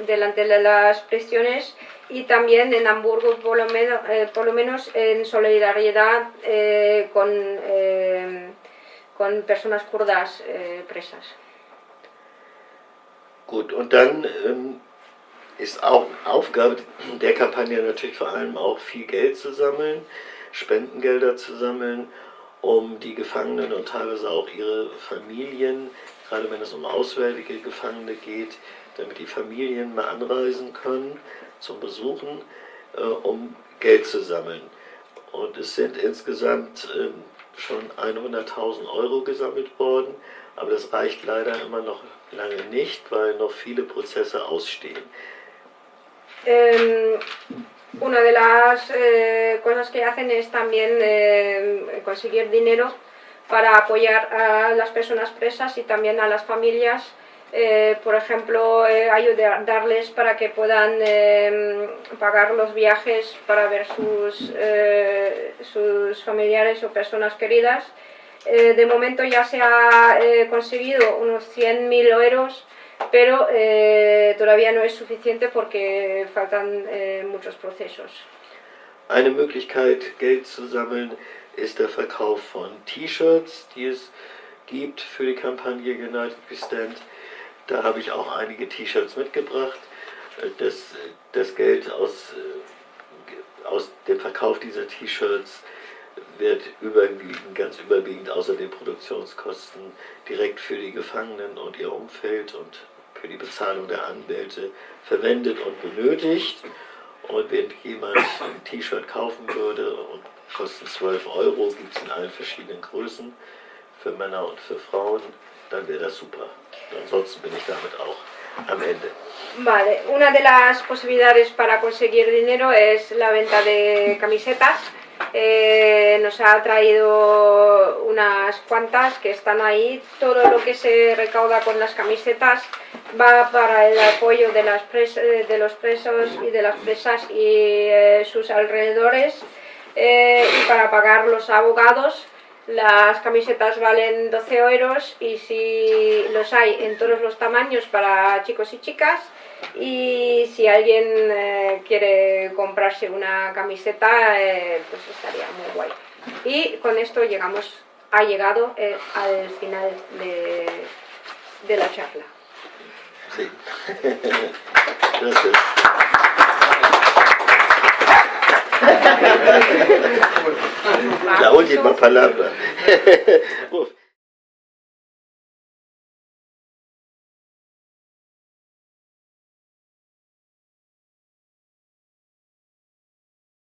delante de las prisiones y también en Hamburgo por lo menos, eh, por lo menos en solidaridad eh, con, eh, con personas kurdas eh, presas. Gut, und dann ähm, ist auch Aufgabe der Kampagne natürlich vor allem auch viel Geld zu sammeln, Spendengelder zu sammeln, um die Gefangenen und teilweise auch ihre Familien, gerade wenn es um auswärtige Gefangene geht, damit die Familien mal anreisen können zum Besuchen, äh, um Geld zu sammeln. Und es sind insgesamt ähm, schon 100.000 Euro gesammelt worden, aber das reicht leider immer noch lange nicht, weil noch viele Prozesse ausstehen. Eh, una de las eh, cosas que hacen es también eh, conseguir dinero para apoyar a las personas presas y también a las familias. Eh, por ejemplo, eh, ayudarles para que puedan eh, pagar los viajes para ver sus, eh, sus familiares o personas queridas. Eh, de momento ya se ha eh, conseguido unos 100.000 euros pero todavía no es suficiente porque faltan muchos procesos. Eine Möglichkeit, Geld zu sammeln, ist der Verkauf von T-Shirts, die es gibt für die Kampagne United We Stand. Da habe ich auch einige T-Shirts mitgebracht. Äh, Das, das Geld aus, äh, aus dem Verkauf dieser T-Shirts wird überwiegend, ganz überwiegend außer den Produktionskosten direkt für die Gefangenen und ihr Umfeld und für die Bezahlung der Anwälte verwendet und benötigt. Und wenn jemand ein T-Shirt kaufen würde und kosten 12 Euro, gibt es in allen verschiedenen Größen für Männer und für Frauen, dann wäre das super. Ansonsten bin ich damit auch am Ende. Vale, una de las posibilidades para conseguir dinero es la venta de camisetas eh, nos ha traído unas cuantas que están ahí. Todo lo que se recauda con las camisetas va para el apoyo de, las de los presos y de las presas y eh, sus alrededores eh, y para pagar los abogados. Las camisetas valen 12 euros y si los hay en todos los tamaños para chicos y chicas y si alguien eh, quiere comprarse una camiseta eh, pues estaría muy guay. Y con esto llegamos, ha llegado eh, al final de, de la charla. Sí. Gracias. La última palabra.